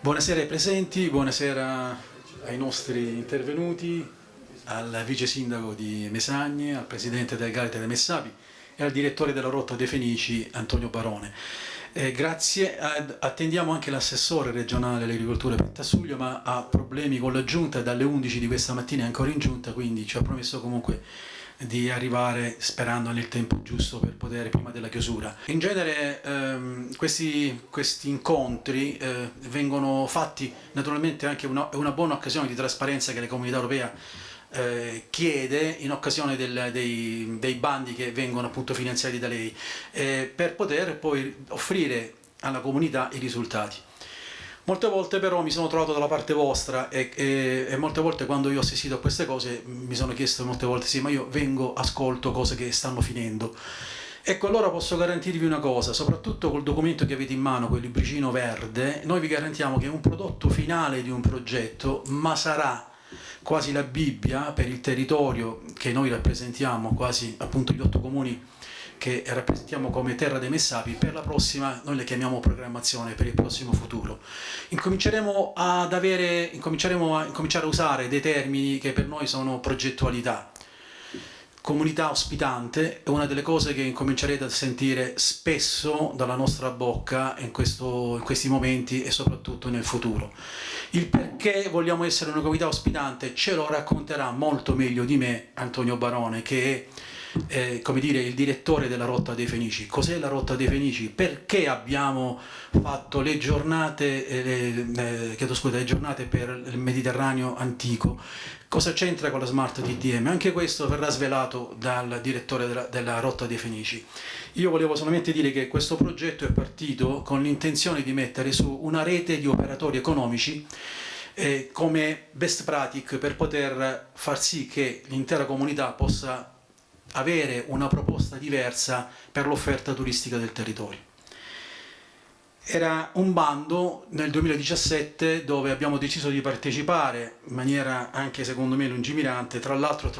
Buonasera ai presenti, buonasera ai nostri intervenuti, al vice sindaco di Mesagne, al presidente del Galete dei Messapi e al direttore della Rotta dei Fenici Antonio Barone. Eh, grazie, attendiamo anche l'assessore regionale all'agricoltura Pentasuglio ma ha problemi con la giunta, dalle 11 di questa mattina è ancora in giunta, quindi ci ha promesso comunque di arrivare sperando nel tempo giusto per poter prima della chiusura. In genere ehm, questi, questi, incontri eh, vengono fatti naturalmente anche una, una buona occasione di trasparenza che la comunità europea eh, chiede in occasione del, dei, dei, bandi che vengono appunto finanziati da lei eh, per poter poi offrire alla comunità i risultati. Molte volte però mi sono trovato dalla parte vostra e, e, e, molte volte quando io ho assistito a queste cose mi sono chiesto molte volte sì ma io vengo, ascolto cose che stanno finendo. Ecco allora posso garantirvi una cosa, soprattutto col documento che avete in mano, quel libricino verde, noi vi garantiamo che è un prodotto finale di un progetto ma sarà quasi la Bibbia per il territorio che noi rappresentiamo, quasi appunto gli otto comuni che rappresentiamo come terra dei messapi, per la prossima noi le chiamiamo programmazione per il prossimo futuro. Incominceremo ad avere, incominceremo a, incominciare a usare dei termini che per noi sono progettualità. Comunità ospitante è una delle cose che incomincerete a sentire spesso dalla nostra bocca in, questo, in questi momenti e soprattutto nel futuro. Il perché vogliamo essere una comunità ospitante ce lo racconterà molto meglio di me Antonio Barone che è eh, come dire, il direttore della Rotta dei Fenici. Cos'è la Rotta dei Fenici? Perché abbiamo fatto le giornate, eh, eh, scusa, le giornate per il Mediterraneo antico? Cosa c'entra con la Smart TDM? Anche questo verrà svelato dal direttore della, della Rotta dei Fenici. Io volevo solamente dire che questo progetto è partito con l'intenzione di mettere su una rete di operatori economici eh, come best practice per poter far sì che l'intera comunità possa avere una proposta diversa per l'offerta turistica del territorio. Era un bando nel 2017 dove abbiamo deciso di partecipare in maniera anche secondo me lungimirante, tra l'altro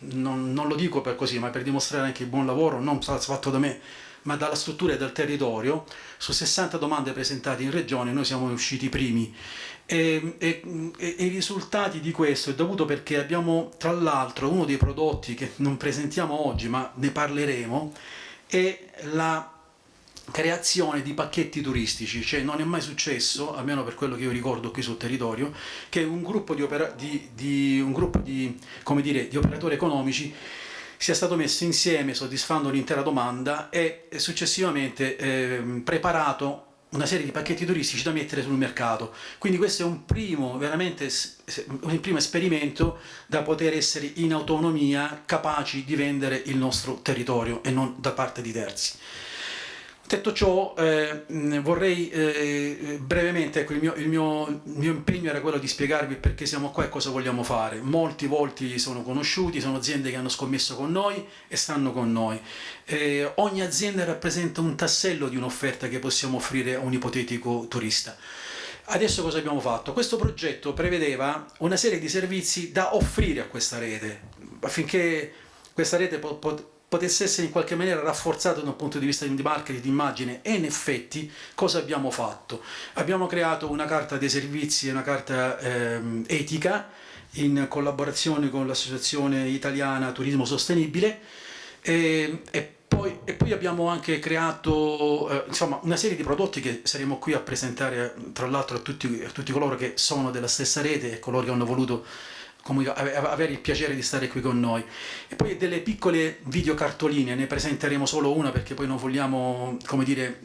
non, non, lo dico per così, ma per dimostrare anche il buon lavoro, non fatto da me, ma dalla struttura e dal territorio, su 60 domande presentate in regione noi siamo usciti primi. E, e, e, i risultati di questo è dovuto perché abbiamo tra l'altro uno dei prodotti che non presentiamo oggi ma ne parleremo è la creazione di pacchetti turistici, cioè non è mai successo, almeno per quello che io ricordo qui sul territorio, che un gruppo di, di, di, un gruppo di, dire, di operatori economici sia stato messo insieme soddisfando l'intera domanda e successivamente eh, preparato una serie di pacchetti turistici da mettere sul mercato. Quindi questo è un primo, un primo esperimento da poter essere in autonomia capaci di vendere il nostro territorio e non da parte di terzi. Detto ciò, eh, vorrei eh, brevemente, ecco, il, mio, il, mio, il, mio, impegno era quello di spiegarvi perché siamo qua e cosa vogliamo fare. Molti volti sono conosciuti, sono aziende che hanno scommesso con noi e stanno con noi. Eh, ogni azienda rappresenta un tassello di un'offerta che possiamo offrire a un ipotetico turista. Adesso cosa abbiamo fatto? Questo progetto prevedeva una serie di servizi da offrire a questa rete, affinché questa rete pot potesse essere in qualche maniera rafforzato da un punto di vista di marketing, di immagine e in effetti cosa abbiamo fatto? Abbiamo creato una carta dei servizi, una carta ehm, etica in collaborazione con l'associazione italiana Turismo Sostenibile e, e, poi, e poi, abbiamo anche creato eh, insomma, una serie di prodotti che saremo qui a presentare tra l'altro a a tutti coloro che sono della stessa rete e coloro che hanno voluto avere il piacere di stare qui con noi. E poi delle piccole videocartoline, ne presenteremo solo una perché poi non vogliamo, come dire,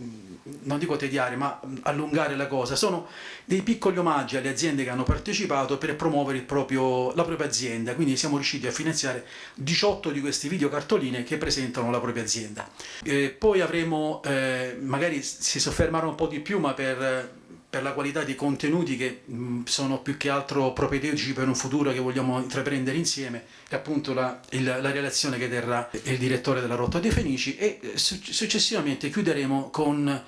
non dico tediare, ma allungare la cosa. Sono dei piccoli omaggi alle aziende che hanno partecipato per promuovere proprio, la propria azienda, quindi siamo riusciti a finanziare 18 di questi videocartoline che presentano la propria azienda. E poi avremo, eh, magari si soffermerà un po' di più, ma per per la qualità dei contenuti che sono più che altro propedeutici per un futuro che vogliamo intraprendere insieme e appunto la, il, la relazione che terrà il direttore della Rotta dei Fenici e eh, successivamente chiuderemo con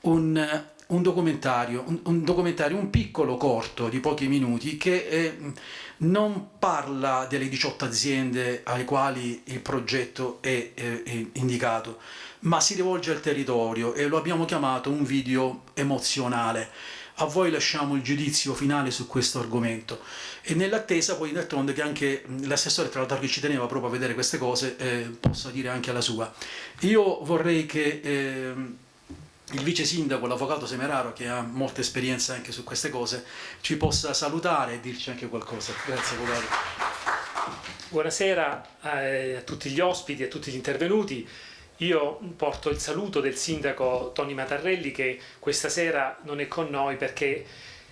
un, un, documentario, un, un, documentario, un piccolo corto di pochi minuti che eh, non parla delle 18 aziende alle quali il progetto è, è, è indicato, ma si rivolge al territorio e lo abbiamo chiamato un video emozionale. a voi lasciamo il giudizio finale su questo argomento e nell'attesa poi d'altronde che anche l'assessore tra l'altro che ci teneva proprio a vedere queste cose eh, possa dire anche la sua. Io vorrei che eh, il vice sindaco, l'avvocato Semeraro, che ha molta esperienza anche su queste cose, ci possa salutare e dirci anche qualcosa. Grazie, avvocato. Buonasera a tutti gli ospiti, a tutti gli intervenuti. Io porto il saluto del sindaco Tony Matarrelli che questa sera non è con noi perché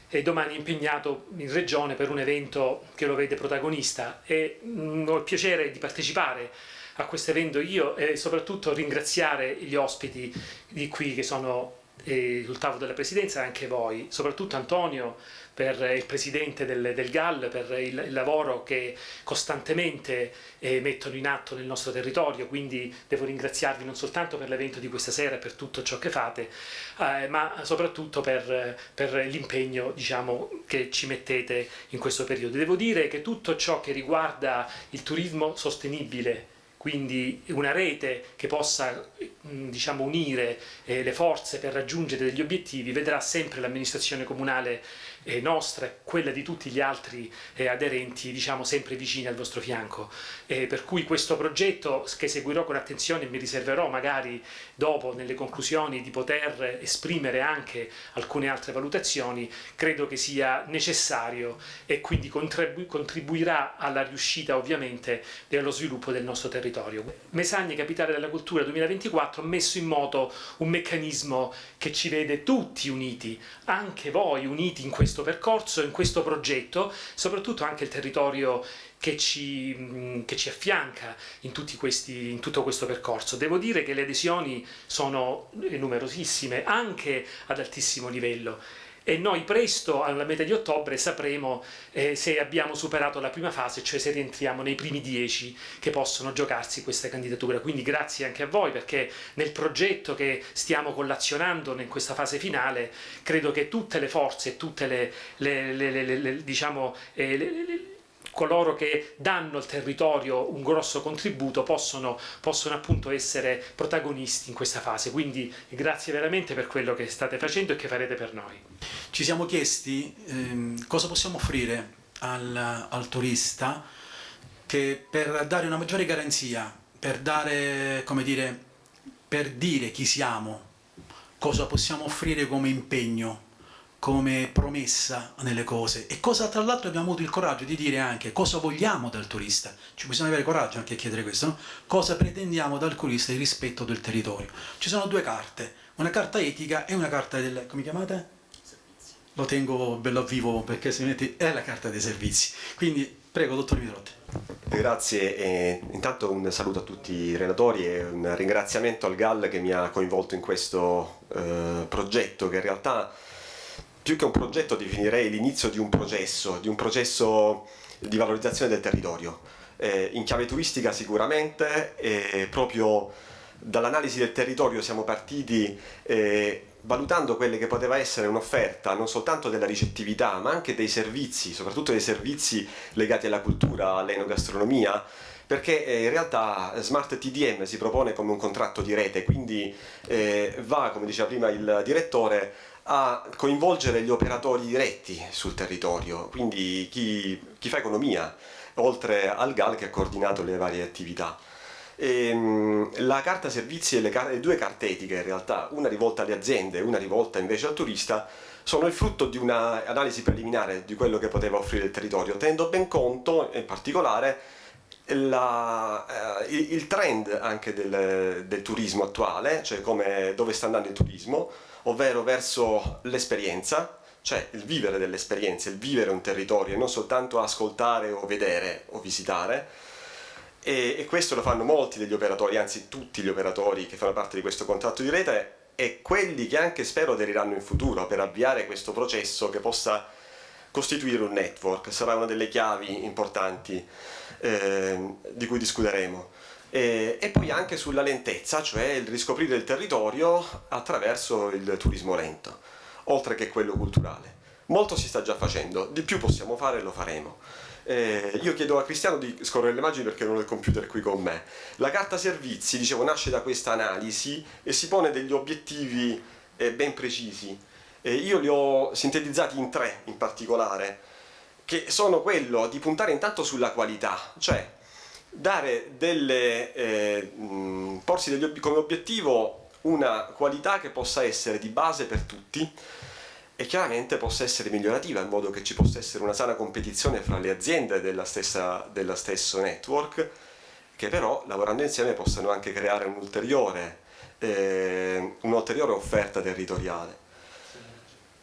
è domani impegnato in regione per un evento che lo vede protagonista. E mm, ho il piacere di partecipare a questo evento io e soprattutto ringraziare gli ospiti di qui che sono eh, sul tavolo della presidenza e anche voi, soprattutto Antonio per il presidente del, del GAL, per il, il, lavoro che costantemente eh, mettono in atto nel nostro territorio, quindi devo ringraziarvi non soltanto per l'evento di questa sera e per tutto ciò che fate, eh, ma soprattutto per, per l'impegno diciamo, che ci mettete in questo periodo. Devo dire che tutto ciò che riguarda il turismo sostenibile, quindi una rete che possa diciamo, unire eh, le forze per raggiungere degli obiettivi, vedrà sempre l'amministrazione comunale eh, nostra e quella di tutti gli altri eh, aderenti diciamo, sempre vicini al vostro fianco. Eh, per cui questo progetto che seguirò con attenzione e mi riserverò magari dopo nelle conclusioni di poter esprimere anche alcune altre valutazioni, credo che sia necessario e quindi contribu contribuirà alla riuscita ovviamente allo sviluppo del nostro territorio. Mesagne Capitale della Cultura 2024 ha messo in moto un meccanismo che ci vede tutti uniti, anche voi uniti in questo percorso, in questo progetto, soprattutto anche il territorio che ci, che ci affianca in, questi, in, tutto questo percorso. Devo dire che le adesioni sono numerosissime, anche ad altissimo livello e noi presto, alla metà di ottobre, sapremo eh, se abbiamo superato la prima fase, cioè se rientriamo nei primi dieci che possono giocarsi questa candidatura. Quindi grazie anche a voi perché nel progetto che stiamo collazionando in questa fase finale credo che tutte le forze tutte le, le, le, le diciamo, eh, coloro che danno al territorio un grosso contributo possono, possono appunto essere protagonisti in questa fase. Quindi grazie veramente per quello che state facendo e che farete per noi. Ci siamo chiesti ehm, cosa possiamo offrire al, al turista che per dare una maggiore garanzia, per dare, come dire, per dire chi siamo, cosa possiamo offrire come impegno come promessa nelle cose. E cosa tra l'altro abbiamo avuto il coraggio di dire anche cosa vogliamo dal turista? Ci bisogna avere coraggio anche a chiedere questo no? cosa pretendiamo dal turista il rispetto del territorio? Ci sono due carte una carta etica e una carta del come chiamate? lo tengo bello a vivo perché se metti è la carta dei servizi. Quindi prego dottor Mitrotti Grazie, e intanto un saluto a tutti i relatori e un ringraziamento al GAL che mi ha coinvolto in questo eh, progetto che in realtà più che un progetto definirei l'inizio di un processo, di un processo di valorizzazione del territorio. Eh, in chiave turistica sicuramente, eh, proprio dall'analisi del territorio siamo partiti eh, valutando quelle che poteva essere un'offerta non soltanto della ricettività ma anche dei servizi, soprattutto dei servizi legati alla cultura, all'enogastronomia, perché eh, in realtà Smart TDM si propone come un contratto di rete, quindi eh, va, come diceva prima il direttore, a coinvolgere gli operatori diretti sul territorio, quindi chi, chi fa economia, oltre al GAL che ha coordinato le varie attività. E, ehm, la carta servizi e le, le, due carte etiche in realtà, una rivolta alle aziende e una rivolta invece al turista, sono il frutto di un'analisi preliminare di quello che poteva offrire il territorio, tenendo ben conto in particolare la, eh, il trend anche del, del turismo attuale, cioè come, dove sta andando il turismo, ovvero verso l'esperienza, cioè il vivere delle esperienze, il vivere un territorio e non soltanto ascoltare o vedere o visitare. E, e, questo lo fanno molti degli operatori, anzi tutti gli operatori che fanno parte di questo contratto di rete e quelli che anche spero aderiranno in futuro per avviare questo processo che possa costituire un network, sarà una delle chiavi importanti eh, di cui discuteremo e, e poi anche sulla lentezza, cioè il riscoprire il territorio attraverso il turismo lento, oltre che quello culturale. Molto si sta già facendo, di più possiamo fare e lo faremo. Eh, io chiedo a Cristiano di scorrere le immagini perché non ho il computer qui con me. La carta servizi, dicevo, nasce da questa analisi e si pone degli obiettivi eh, ben precisi Eh, io li ho sintetizzati in tre in particolare, che sono quello di puntare intanto sulla qualità, cioè dare delle, eh, porsi degli, come obiettivo una qualità che possa essere di base per tutti e chiaramente possa essere migliorativa in modo che ci possa essere una sana competizione fra le aziende della stessa, dello stesso network che però lavorando insieme possano anche creare un'ulteriore eh, un'ulteriore offerta territoriale.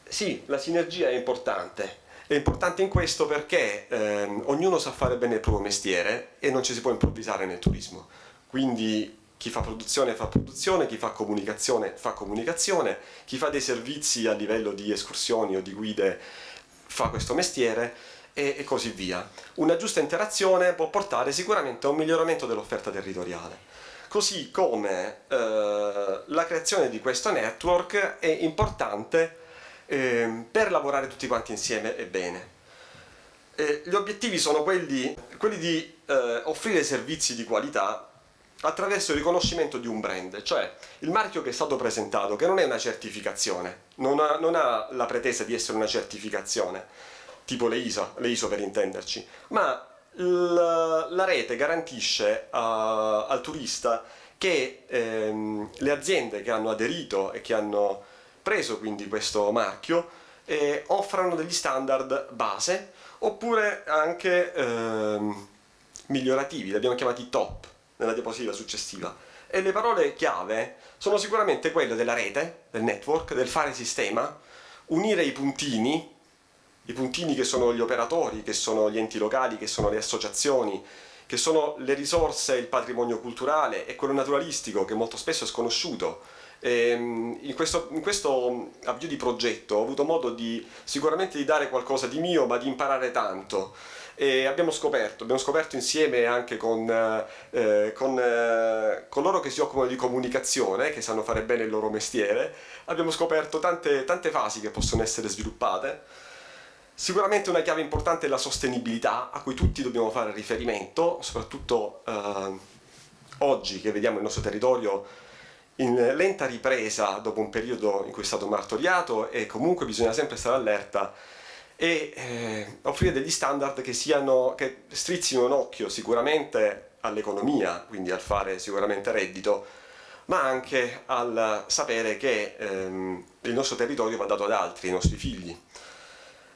Sì, la sinergia è importante, è importante in questo perché ehm, ognuno sa fare bene il proprio mestiere e non ci si può improvvisare nel turismo. Quindi chi fa produzione fa produzione, chi fa comunicazione fa comunicazione, chi fa dei servizi a livello di escursioni o di guide fa questo mestiere e, e così via. Una giusta interazione può portare sicuramente a un miglioramento dell'offerta territoriale. Così come eh, la creazione di questo network è importante eh, per lavorare tutti quanti insieme e bene. Eh, gli obiettivi sono quelli, quelli di eh, offrire servizi di qualità attraverso il riconoscimento di un brand, cioè il marchio che è stato presentato, che non è una certificazione, non ha, non ha la pretesa di essere una certificazione, tipo le ISO, le ISO per intenderci, ma la rete garantisce a, al turista che ehm, le aziende che hanno aderito e che hanno preso quindi questo marchio eh, offrano degli standard base oppure anche ehm, migliorativi, li abbiamo chiamati top nella diapositiva successiva e le parole chiave sono sicuramente quelle della rete, del network, del fare sistema, unire i puntini i puntini che sono gli operatori, che sono gli enti locali, che sono le associazioni, che sono le risorse, il patrimonio culturale e quello naturalistico che molto spesso è sconosciuto. Ehm, in, questo, in questo avvio di progetto ho avuto modo di sicuramente di dare qualcosa di mio ma di imparare tanto. E abbiamo scoperto, abbiamo scoperto insieme anche con, eh, con, eh, con, loro che si occupano di comunicazione, che sanno fare bene il loro mestiere, abbiamo scoperto tante, tante fasi che possono essere sviluppate. Sicuramente una chiave importante è la sostenibilità, a cui tutti dobbiamo fare riferimento, soprattutto eh, oggi che vediamo il nostro territorio in lenta ripresa dopo un periodo in cui è stato martoriato e comunque bisogna sempre stare allerta e eh, offrire degli standard che, siano, che strizzino un occhio sicuramente all'economia, quindi al fare sicuramente reddito, ma anche al sapere che ehm, il nostro territorio va dato ad altri, ai nostri figli.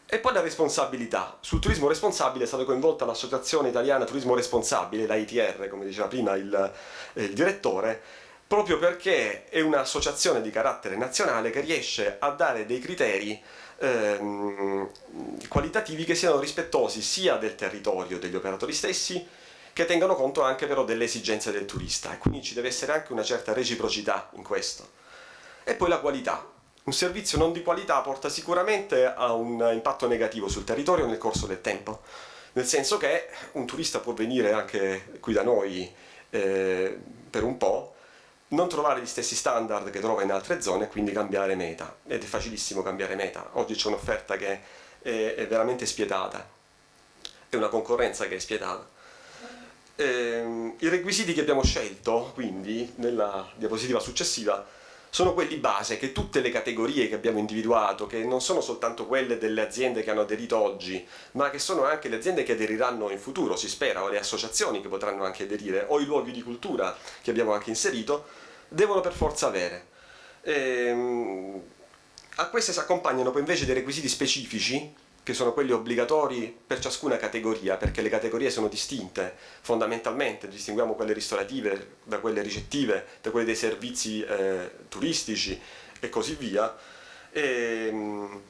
E poi la responsabilità. Sul turismo responsabile è stata coinvolta l'Associazione Italiana Turismo Responsabile, la ITR, come diceva prima il, eh, il direttore, proprio perché è un'associazione di carattere nazionale che riesce a dare dei criteri ehm, qualitativi che siano rispettosi sia del territorio degli operatori stessi, che tengano conto anche però delle esigenze del turista. E quindi ci deve essere anche una certa reciprocità in questo. E poi la qualità, un servizio non di qualità porta sicuramente a un impatto negativo sul territorio nel corso del tempo, nel senso che un turista può venire anche qui da noi eh, per un po', non trovare gli stessi standard che trova in altre zone e quindi cambiare meta, ed è facilissimo cambiare meta, oggi c'è un'offerta che è, è, veramente spietata, è una concorrenza che è spietata. Eh, I requisiti che abbiamo scelto, quindi, nella diapositiva successiva, sono quelli base che tutte le categorie che abbiamo individuato, che non sono soltanto quelle delle aziende che hanno aderito oggi, ma che sono anche le aziende che aderiranno in futuro, si spera, o le associazioni che potranno anche aderire, o i luoghi di cultura che abbiamo anche inserito, devono per forza avere. Ehm, a queste si accompagnano poi invece dei requisiti specifici che sono quelli obbligatori per ciascuna categoria, perché le categorie sono distinte fondamentalmente, distinguiamo quelle ristorative da quelle ricettive, da quelle dei servizi eh, turistici e così via, e, ehm,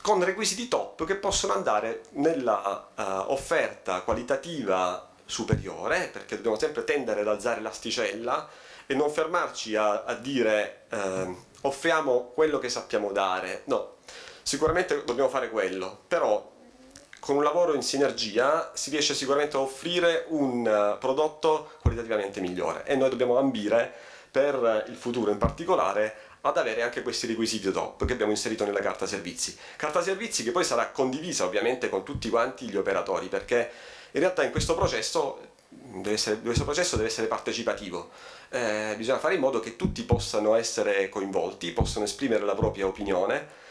con requisiti top che possono andare nella uh, offerta qualitativa superiore, perché dobbiamo sempre tendere ad alzare l'asticella e non fermarci a, a dire eh, offriamo quello che sappiamo dare, no, Sicuramente dobbiamo fare quello, però con un lavoro in sinergia si riesce sicuramente a offrire un eh, prodotto qualitativamente migliore e noi dobbiamo ambire per il futuro in particolare ad avere anche questi requisiti top che abbiamo inserito nella carta servizi. Carta servizi che poi sarà condivisa ovviamente con tutti quanti gli operatori perché in realtà in questo processo deve essere, questo processo deve essere partecipativo, eh, bisogna fare in modo che tutti possano essere coinvolti, possano esprimere la propria opinione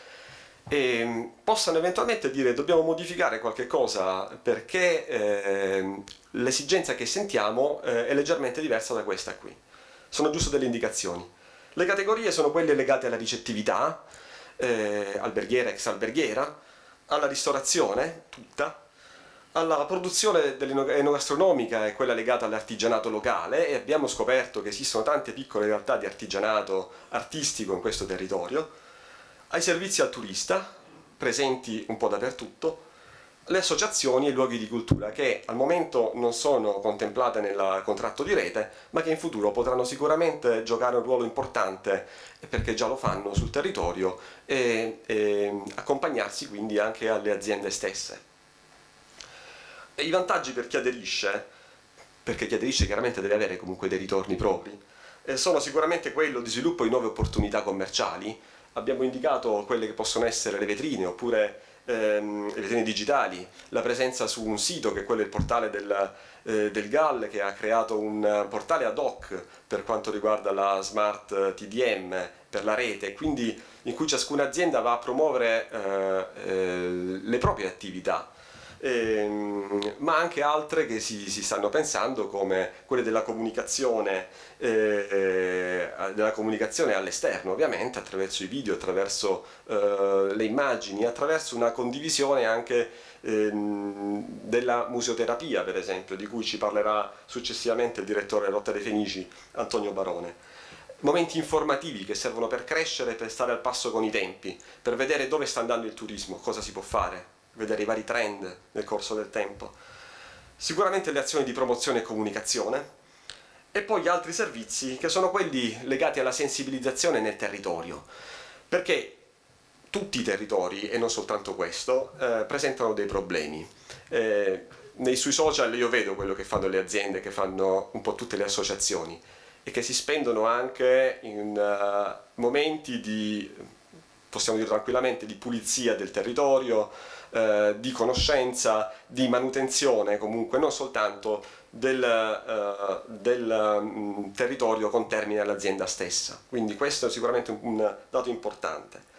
e possano eventualmente dire dobbiamo modificare qualche cosa perché eh, l'esigenza che sentiamo eh, è leggermente diversa da questa qui. Sono giusto delle indicazioni. Le categorie sono quelle legate alla ricettività, eh, alberghiera, ex alberghiera, alla ristorazione, tutta, alla produzione enogastronomica e quella legata all'artigianato locale e abbiamo scoperto che esistono tante piccole realtà di artigianato artistico in questo territorio, ai servizi al turista, presenti un po' dappertutto, le associazioni e i luoghi di cultura che al momento non sono contemplate nel contratto di rete ma che in futuro potranno sicuramente giocare un ruolo importante perché già lo fanno sul territorio e, e accompagnarsi quindi anche alle aziende stesse. E I vantaggi per chi aderisce, perché chi aderisce chiaramente deve avere comunque dei ritorni propri, eh, sono sicuramente quello di sviluppo di nuove opportunità commerciali, abbiamo indicato quelle che possono essere le vetrine oppure ehm, le vetrine digitali, la presenza su un sito che è quello del portale del, eh, del GAL che ha creato un portale ad hoc per quanto riguarda la smart TDM per la rete, quindi in cui ciascuna azienda va a promuovere eh, eh, le proprie attività ehm, ma anche altre che si, si, stanno pensando come quelle della comunicazione, eh, eh, comunicazione all'esterno ovviamente attraverso i video, attraverso eh, le immagini, attraverso una condivisione anche ehm, della museoterapia per esempio di cui ci parlerà successivamente il direttore Rotta dei Fenici Antonio Barone. Momenti informativi che servono per crescere, per stare al passo con i tempi, per vedere dove sta andando il turismo, cosa si può fare, vedere i vari trend nel corso del tempo. Sicuramente le azioni di promozione e comunicazione e poi gli altri servizi che sono quelli legati alla sensibilizzazione nel territorio, perché tutti i territori, e non soltanto questo, eh, presentano dei problemi. Eh, nei sui social io vedo quello che fanno le aziende, che fanno un po' tutte le associazioni e che si spendono anche in uh, momenti di, possiamo dire tranquillamente, di pulizia del territorio, eh, di conoscenza, di manutenzione comunque non soltanto del, eh, del mh, mm, territorio con termine all'azienda stessa. Quindi questo è sicuramente un, un, dato importante.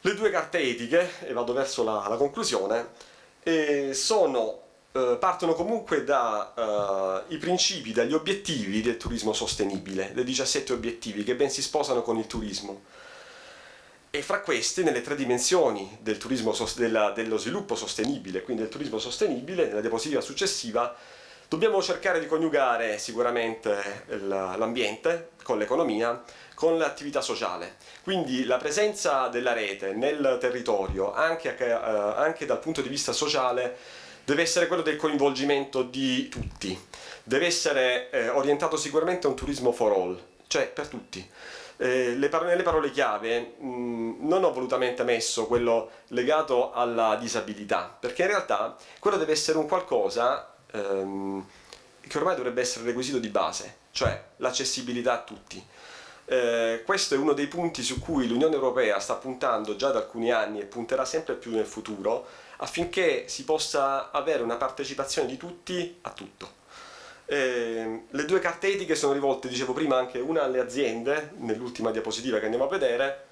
Le due carte etiche, e vado verso la, la conclusione, eh, sono partono comunque dai uh, principi, dagli obiettivi del turismo sostenibile, dei 17 obiettivi che ben si sposano con il turismo e fra queste nelle tre dimensioni del turismo, della, dello sviluppo sostenibile, quindi del turismo sostenibile, nella diapositiva successiva, dobbiamo cercare di coniugare sicuramente l'ambiente con l'economia, con l'attività sociale. Quindi la presenza della rete nel territorio, anche, eh, anche dal punto di vista sociale, deve essere quello del coinvolgimento di tutti, deve essere eh, orientato sicuramente a un turismo for all, cioè per tutti eh, le parole, nelle parole chiave mh, mm, non ho volutamente messo quello legato alla disabilità, perché in realtà quello deve essere un qualcosa ehm, che ormai dovrebbe essere requisito di base, cioè l'accessibilità a tutti. Eh, questo è uno dei punti su cui l'Unione Europea sta puntando già da alcuni anni e punterà sempre più nel futuro affinché si possa avere una partecipazione di tutti a tutto. Eh, le due carte etiche sono rivolte, dicevo prima, anche una alle aziende, nell'ultima diapositiva che andiamo a vedere,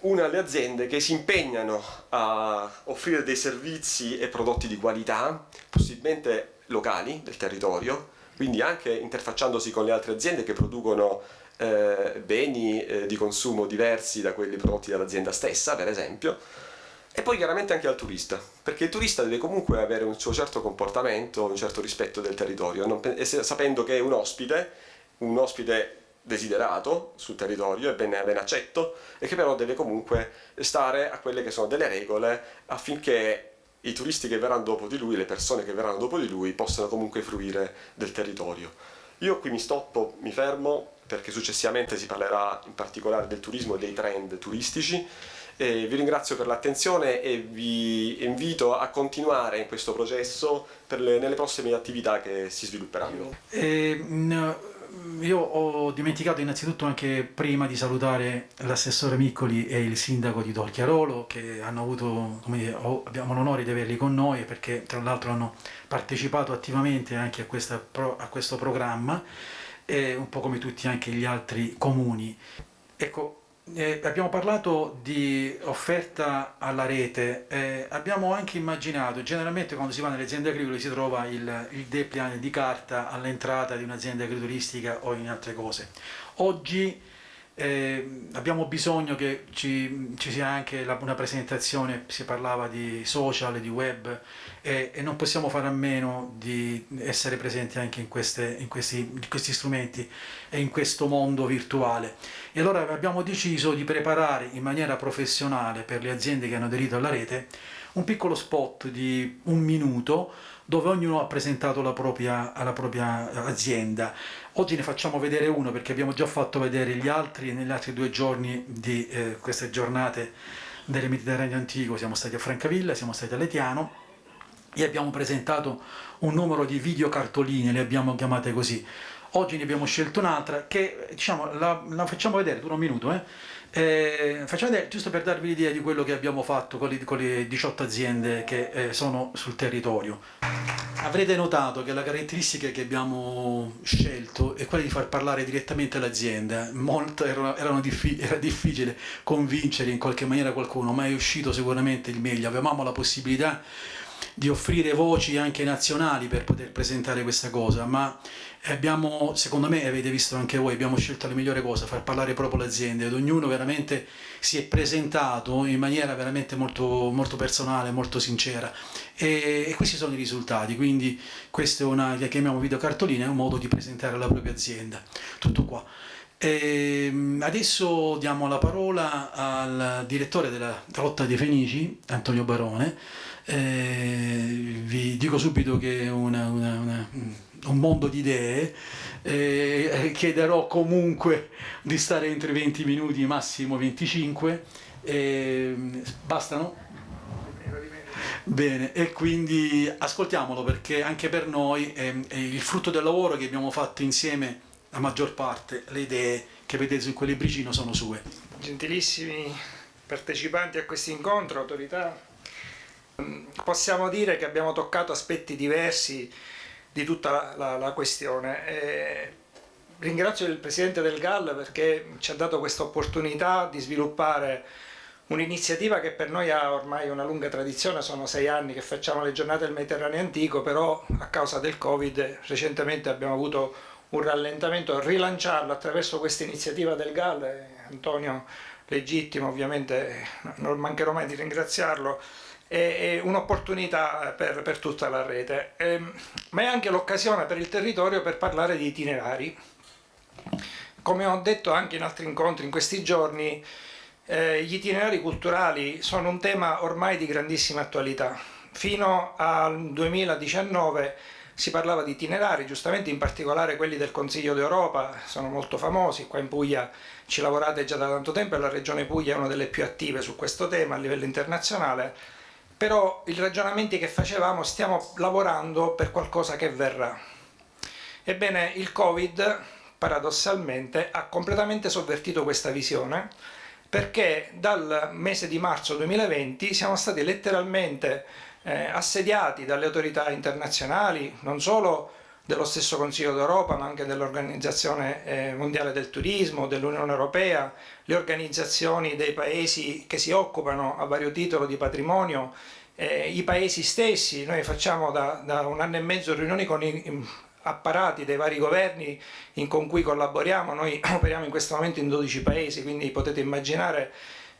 una alle aziende che si impegnano a offrire dei servizi e prodotti di qualità, possibilmente locali del territorio, quindi anche interfacciandosi con le altre aziende che producono eh, beni eh, di consumo diversi da quelli prodotti dall'azienda stessa, per esempio, e poi chiaramente anche al turista, perché il turista deve comunque avere un suo certo comportamento, un certo rispetto del territorio, non, sapendo che è un ospite, un ospite desiderato sul territorio e ben, ben accetto, e che però deve comunque stare a quelle che sono delle regole affinché i turisti che verranno dopo di lui, le persone che verranno dopo di lui, possano comunque fruire del territorio. Io qui mi stoppo, mi fermo, perché successivamente si parlerà in particolare del turismo e dei trend turistici, eh, vi ringrazio per l'attenzione e vi invito a continuare in questo processo le, nelle prossime attività che si svilupperanno. Eh, io ho dimenticato innanzitutto anche prima di salutare l'assessore Miccoli e il sindaco di Dolchiarolo che avuto, dire, abbiamo l'onore di averli con noi perché tra l'altro hanno partecipato attivamente anche a, questa, a questo programma, e un po' come tutti anche gli altri comuni. Ecco, eh, abbiamo parlato di offerta alla rete, eh, abbiamo anche immaginato, generalmente quando si va nelle aziende agricole si trova il, il depliant di carta all'entrata di un'azienda agrituristica o in altre cose. Oggi eh, abbiamo bisogno che ci, ci sia anche la, una presentazione, si parlava di social, di web e, e, non possiamo fare a meno di essere presenti anche in, queste, in, questi, in questi strumenti e in questo mondo virtuale. E allora abbiamo deciso di preparare in maniera professionale per le aziende che hanno aderito alla rete un piccolo spot di un minuto dove ognuno ha presentato la propria, la propria azienda. Oggi ne facciamo vedere uno perché abbiamo già fatto vedere gli altri negli altri due giorni di eh, queste giornate del Mediterraneo Antico, siamo stati a Francavilla, siamo stati a Letiano e abbiamo presentato un numero di videocartoline, le abbiamo chiamate così. Oggi ne abbiamo scelto un'altra che diciamo, la, la facciamo vedere, dura un minuto, eh? Eh, facciamo vedere, giusto per darvi l'idea di quello che abbiamo fatto con le, con le 18 aziende che eh, sono sul territorio. Avrete notato che la caratteristica che abbiamo scelto è quella di far parlare direttamente l'azienda. Era, diffi era difficile convincere in qualche maniera qualcuno, ma è uscito sicuramente il meglio. Avevamo la possibilità di offrire voci anche nazionali per poter presentare questa cosa, ma abbiamo, secondo me, avete visto anche voi, abbiamo scelto la migliore cosa, far parlare proprio l'azienda ed ognuno veramente si è presentato in maniera veramente molto, molto personale, molto sincera e, e, questi sono i risultati, quindi questa è una che chiamiamo videocartolina, è un modo di presentare la propria azienda. Tutto qua. E ehm, adesso diamo la parola al direttore della Rotta dei Fenici, Antonio Barone, eh, vi dico subito che è una, una, una, un mondo di idee, eh, chiederò comunque di stare entro i 20 minuti, massimo 25, eh, bastano? Bene, e quindi ascoltiamolo perché anche per noi è, è il frutto del lavoro che abbiamo fatto insieme, la maggior parte, le idee che vedete su quel libricino sono sue. Gentilissimi partecipanti a questo incontro, autorità, possiamo dire che abbiamo toccato aspetti diversi di tutta la, la, questione. E ringrazio il Presidente del GAL perché ci ha dato questa opportunità di sviluppare un'iniziativa che per noi ha ormai una lunga tradizione, sono sei anni che facciamo le giornate del Mediterraneo antico, però a causa del Covid recentemente abbiamo avuto un rallentamento, rilanciarlo attraverso questa iniziativa del GAL, Antonio Legittimo ovviamente non mancherò mai di ringraziarlo, è un'opportunità per, per, tutta la rete, ehm, ma è anche l'occasione per il territorio per parlare di itinerari. Come ho detto anche in altri incontri in questi giorni, eh, gli itinerari culturali sono un tema ormai di grandissima attualità. Fino al 2019 si parlava di itinerari, giustamente in particolare quelli del Consiglio d'Europa, sono molto famosi, qua in Puglia ci lavorate già da tanto tempo e la Regione Puglia è una delle più attive su questo tema a livello internazionale, però i ragionamenti che facevamo stiamo lavorando per qualcosa che verrà. Ebbene, il Covid, paradossalmente, ha completamente sovvertito questa visione, perché dal mese di marzo 2020 siamo stati letteralmente eh, assediati dalle autorità internazionali, non solo dello stesso Consiglio d'Europa ma anche dell'Organizzazione eh, Mondiale del Turismo, dell'Unione Europea, le organizzazioni dei paesi che si occupano a vario titolo di patrimonio, eh, i paesi stessi, noi facciamo da, da, un anno e mezzo riunioni con i apparati dei vari governi in, con cui collaboriamo, noi operiamo in questo momento in 12 paesi, quindi potete immaginare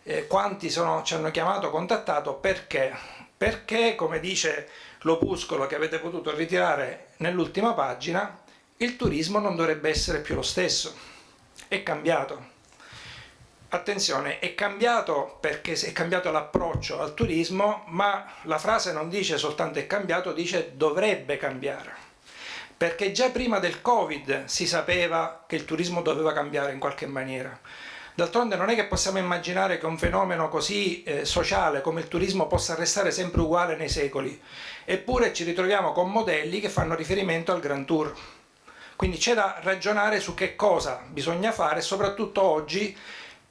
eh, quanti sono, ci hanno chiamato, contattato, perché? Perché, come dice l'opuscolo che avete potuto ritirare nell'ultima pagina, il turismo non dovrebbe essere più lo stesso, è cambiato. Attenzione, è cambiato perché è cambiato l'approccio al turismo, ma la frase non dice soltanto è cambiato, dice dovrebbe cambiare. Perché già prima del Covid si sapeva che il turismo doveva cambiare in qualche maniera. D'altronde non è che possiamo immaginare che un fenomeno così eh, sociale come il turismo possa restare sempre uguale nei secoli, eppure ci ritroviamo con modelli che fanno riferimento al Grand Tour, Quindi c'è da ragionare su che cosa bisogna fare, soprattutto oggi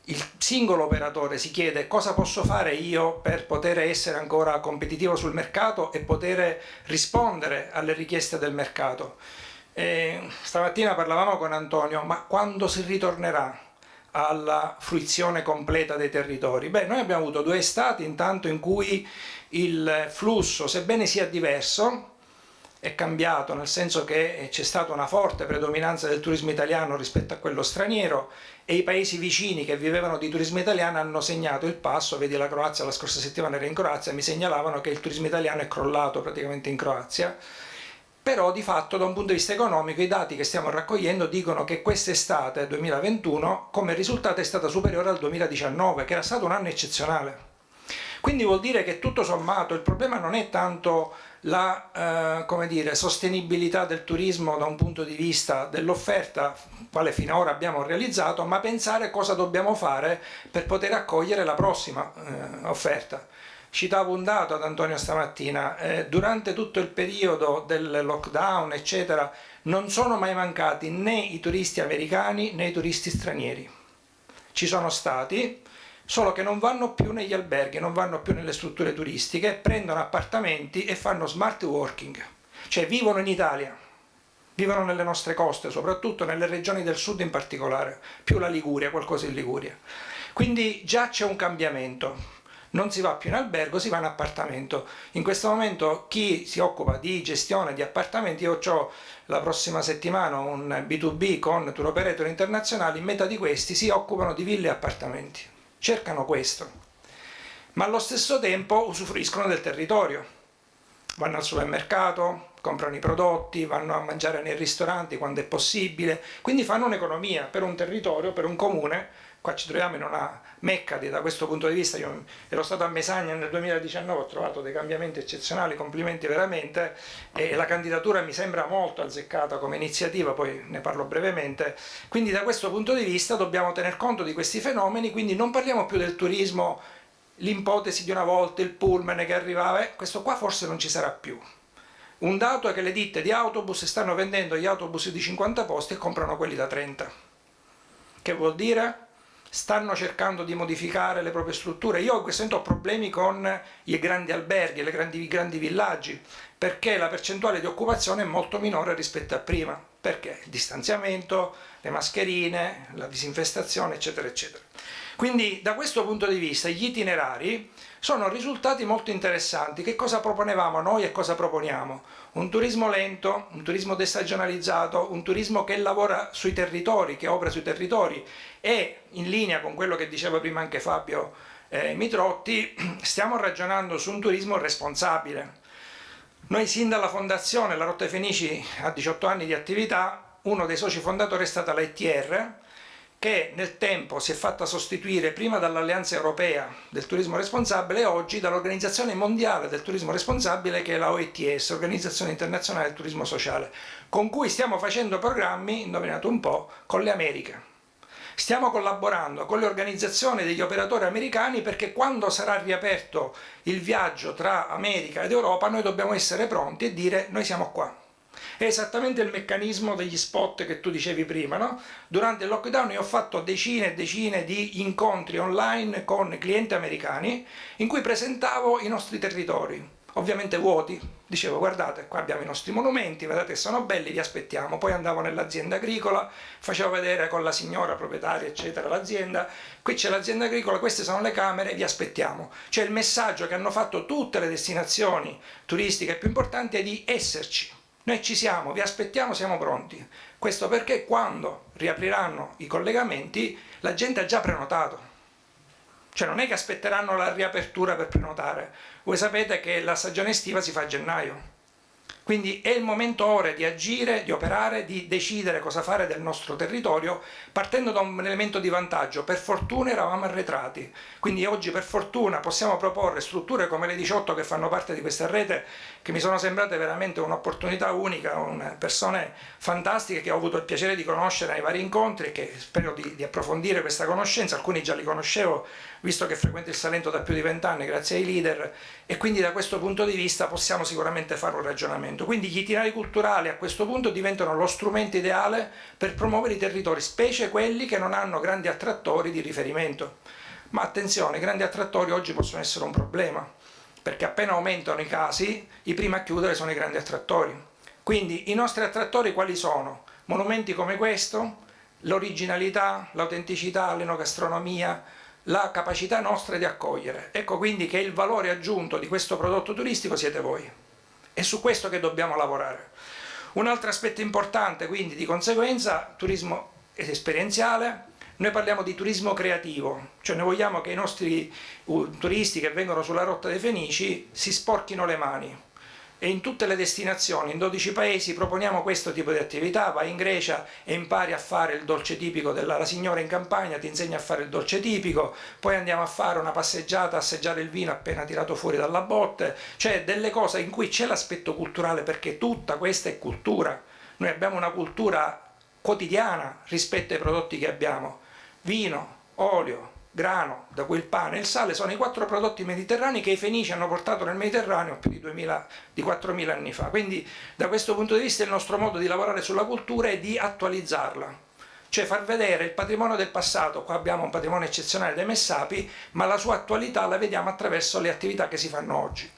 il singolo operatore si chiede cosa posso fare io per poter essere ancora competitivo sul mercato e poter rispondere alle richieste del mercato. E stamattina parlavamo con Antonio, ma quando si ritornerà alla fruizione completa dei territori? Beh, noi abbiamo avuto due estati intanto in cui il flusso, sebbene sia diverso, è cambiato nel senso che c'è stata una forte predominanza del turismo italiano rispetto a quello straniero e i paesi vicini che vivevano di turismo italiano hanno segnato il passo, vedi la Croazia la scorsa settimana era in Croazia, mi segnalavano che il turismo italiano è crollato praticamente in Croazia, però di fatto da un punto di vista economico i dati che stiamo raccogliendo dicono che quest'estate 2021 come risultato è stata superiore al 2019 che era stato un anno eccezionale. Quindi vuol dire che tutto sommato il problema non è tanto la eh, dire, sostenibilità del turismo da un punto di vista dell'offerta, quale finora abbiamo realizzato, ma pensare cosa dobbiamo fare per poter accogliere la prossima eh, offerta. Citavo un dato ad Antonio stamattina, eh, durante tutto il periodo del lockdown eccetera non sono mai mancati né i turisti americani né i turisti stranieri. Ci sono stati, solo che non vanno più negli alberghi, non vanno più nelle strutture turistiche, prendono appartamenti e fanno smart working, cioè vivono in Italia, vivono nelle nostre coste, soprattutto nelle regioni del sud in particolare, più la Liguria, qualcosa in Liguria. Quindi già c'è un cambiamento, non si va più in albergo, si va in appartamento. In questo momento chi si occupa di gestione di appartamenti, io ho la prossima settimana un B2B con tour operator internazionali, in metà di questi si occupano di ville e appartamenti cercano questo, ma allo stesso tempo usufruiscono del territorio. Vanno al supermercato, comprano i prodotti, vanno a mangiare nei ristoranti quando è possibile, quindi fanno un'economia per un territorio, per un comune qua ci troviamo in una mecca da questo punto di vista, io ero stato a Mesagna nel 2019, ho trovato dei cambiamenti eccezionali, complimenti veramente e la candidatura mi sembra molto azzeccata come iniziativa, poi ne parlo brevemente, quindi da questo punto di vista dobbiamo tener conto di questi fenomeni, quindi non parliamo più del turismo, l'ipotesi di una volta, il pullman che arrivava, eh, questo qua forse non ci sarà più. Un dato è che le ditte di autobus stanno vendendo gli autobus di 50 posti e comprano quelli da 30. Che vuol dire? Stanno cercando di modificare le proprie strutture. Io in questo momento ho problemi con i grandi alberghi, i grandi, grandi villaggi, perché la percentuale di occupazione è molto minore rispetto a prima. Perché? Il distanziamento, le mascherine, la disinfestazione, eccetera, eccetera. Quindi da questo punto di vista gli itinerari sono risultati molto interessanti. Che cosa proponevamo noi e cosa proponiamo? Un turismo lento, un turismo destagionalizzato, un turismo che lavora sui territori, che opera sui territori e in linea con quello che diceva prima anche Fabio eh, Mitrotti, stiamo ragionando su un turismo responsabile. Noi sin dalla fondazione, la Rotta Fenici ha 18 anni di attività, uno dei soci fondatori è stata la che nel tempo si è fatta sostituire prima dall'Alleanza Europea del Turismo Responsabile e oggi dall'Organizzazione Mondiale del Turismo Responsabile che è la OETS, Organizzazione Internazionale del Turismo Sociale, con cui stiamo facendo programmi, indovinate un po', con le Americhe. Stiamo collaborando con le organizzazioni degli operatori americani perché quando sarà riaperto il viaggio tra America ed Europa noi dobbiamo essere pronti e dire noi siamo qua. È esattamente il meccanismo degli spot che tu dicevi prima, no? Durante il lockdown io ho fatto decine e decine di incontri online con clienti americani in cui presentavo i nostri territori, ovviamente vuoti, dicevo guardate qua abbiamo i nostri monumenti, vedete che sono belli, vi aspettiamo, poi andavo nell'azienda agricola, facevo vedere con la signora proprietaria eccetera l'azienda, qui c'è l'azienda agricola, queste sono le camere, vi aspettiamo. Cioè il messaggio che hanno fatto tutte le destinazioni turistiche più importanti è di esserci, noi ci siamo, vi aspettiamo, siamo pronti. Questo perché quando riapriranno i collegamenti la gente ha già prenotato. Cioè non è che aspetteranno la riapertura per prenotare. Voi sapete che la stagione estiva si fa a gennaio. Quindi è il momento ora di agire, di operare, di decidere cosa fare del nostro territorio partendo da un elemento di vantaggio. Per fortuna eravamo arretrati, quindi oggi per fortuna possiamo proporre strutture come le 18 che fanno parte di questa rete che mi sono sembrate veramente un'opportunità unica, persone fantastiche che ho avuto il piacere di conoscere ai vari incontri e che spero di, di approfondire questa conoscenza, alcuni già li conoscevo visto che frequento il Salento da più di vent'anni grazie ai leader e quindi da questo punto di vista possiamo sicuramente fare un ragionamento. Quindi gli itinerari culturali a questo punto diventano lo strumento ideale per promuovere i territori, specie quelli che non hanno grandi attrattori di riferimento. Ma attenzione, i grandi attrattori oggi possono essere un problema, perché appena aumentano i casi, i primi a chiudere sono i grandi attrattori. Quindi i nostri attrattori quali sono? Monumenti come questo, l'originalità, l'autenticità, l'enogastronomia, la capacità nostra di accogliere. Ecco quindi che il valore aggiunto di questo prodotto turistico siete voi. È su questo che dobbiamo lavorare. Un altro aspetto importante quindi di conseguenza, turismo esperienziale, noi parliamo di turismo creativo, cioè noi vogliamo che i nostri turisti che vengono sulla rotta dei Fenici si sporchino le mani, e in tutte le destinazioni, in 12 paesi, proponiamo questo tipo di attività, vai in Grecia e impari a fare il dolce tipico della la signora in campagna, ti insegna a fare il dolce tipico, poi andiamo a fare una passeggiata, assaggiare il vino appena tirato fuori dalla botte, cioè delle cose in cui c'è l'aspetto culturale perché tutta questa è cultura, noi abbiamo una cultura quotidiana rispetto ai prodotti che abbiamo, vino, olio, grano, da cui il pane e il sale sono i quattro prodotti mediterranei che i fenici hanno portato nel Mediterraneo più di, 2000, di 4.000 anni fa. Quindi da questo punto di vista il nostro modo di lavorare sulla cultura è di attualizzarla, cioè far vedere il patrimonio del passato, qua abbiamo un patrimonio eccezionale dei Messapi, ma la sua attualità la vediamo attraverso le attività che si fanno oggi.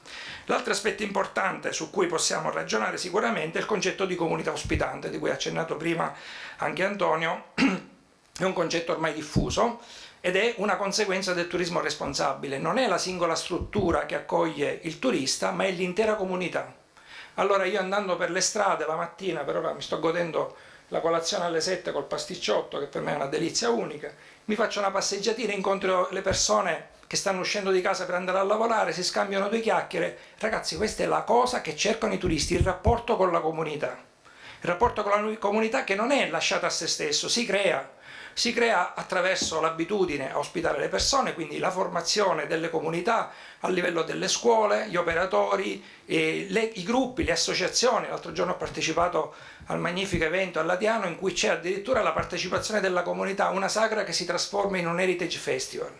L'altro aspetto importante su cui possiamo ragionare sicuramente è il concetto di comunità ospitante, di cui ha accennato prima anche Antonio, è un concetto ormai diffuso, ed è una conseguenza del turismo responsabile. Non è la singola struttura che accoglie il turista, ma è l'intera comunità. Allora io andando per le strade la mattina, per ora mi sto godendo la colazione alle 7 col pasticciotto, che per me è una delizia unica, mi faccio una passeggiatina, incontro le persone che stanno uscendo di casa per andare a lavorare, si scambiano due chiacchiere. Ragazzi, questa è la cosa che cercano i turisti, il rapporto con la comunità. Il rapporto con la comunità che non è lasciato a se stesso, si crea si crea attraverso l'abitudine a ospitare le persone, quindi la formazione delle comunità a livello delle scuole, gli operatori, le, i gruppi, le associazioni. L'altro giorno ho partecipato al magnifico evento a Ladiano in cui c'è addirittura la partecipazione della comunità, una sagra che si trasforma in un heritage festival.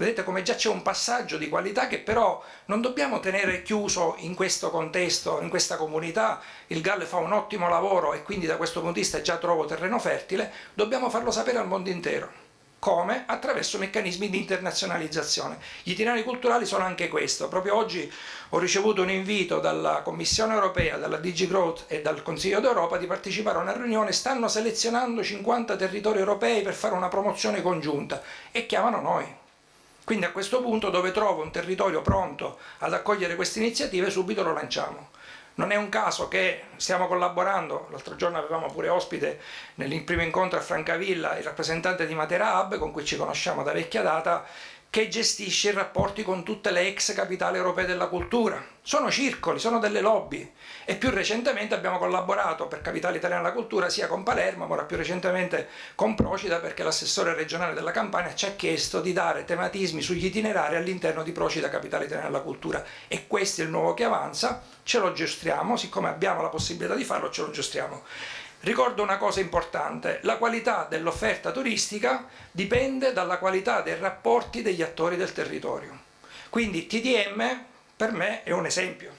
Vedete come già c'è un passaggio di qualità che però non dobbiamo tenere chiuso in questo contesto, in questa comunità. Il GAL fa un ottimo lavoro e quindi da questo punto di vista già trovo terreno fertile, dobbiamo farlo sapere al mondo intero. Come? Attraverso meccanismi di internazionalizzazione. Gli itinerari culturali sono anche questo. Proprio oggi ho ricevuto un invito dalla Commissione europea, dalla DG Growth e dal Consiglio d'Europa di partecipare a una riunione. Stanno selezionando 50 territori europei per fare una promozione congiunta e chiamano noi quindi a questo punto dove trovo un territorio pronto ad accogliere queste iniziative subito lo lanciamo. Non è un caso che stiamo collaborando, l'altro giorno avevamo pure ospite nel primo incontro a Francavilla il rappresentante di Matera Hub con cui ci conosciamo da vecchia data che gestisce i rapporti con tutte le ex capitali europee della cultura. Sono circoli, sono delle lobby e più recentemente abbiamo collaborato per Capitale Italiana della Cultura sia con Palermo, ma ora più recentemente con Procida perché l'assessore regionale della Campania ci ha chiesto di dare tematismi sugli itinerari all'interno di Procida Capitale Italiana della Cultura e questo è il nuovo che avanza, ce lo gestriamo, siccome abbiamo la possibilità di farlo ce lo gestriamo. Ricordo una cosa importante, la qualità dell'offerta turistica dipende dalla qualità dei rapporti degli attori del territorio. Quindi TDM per me è un esempio.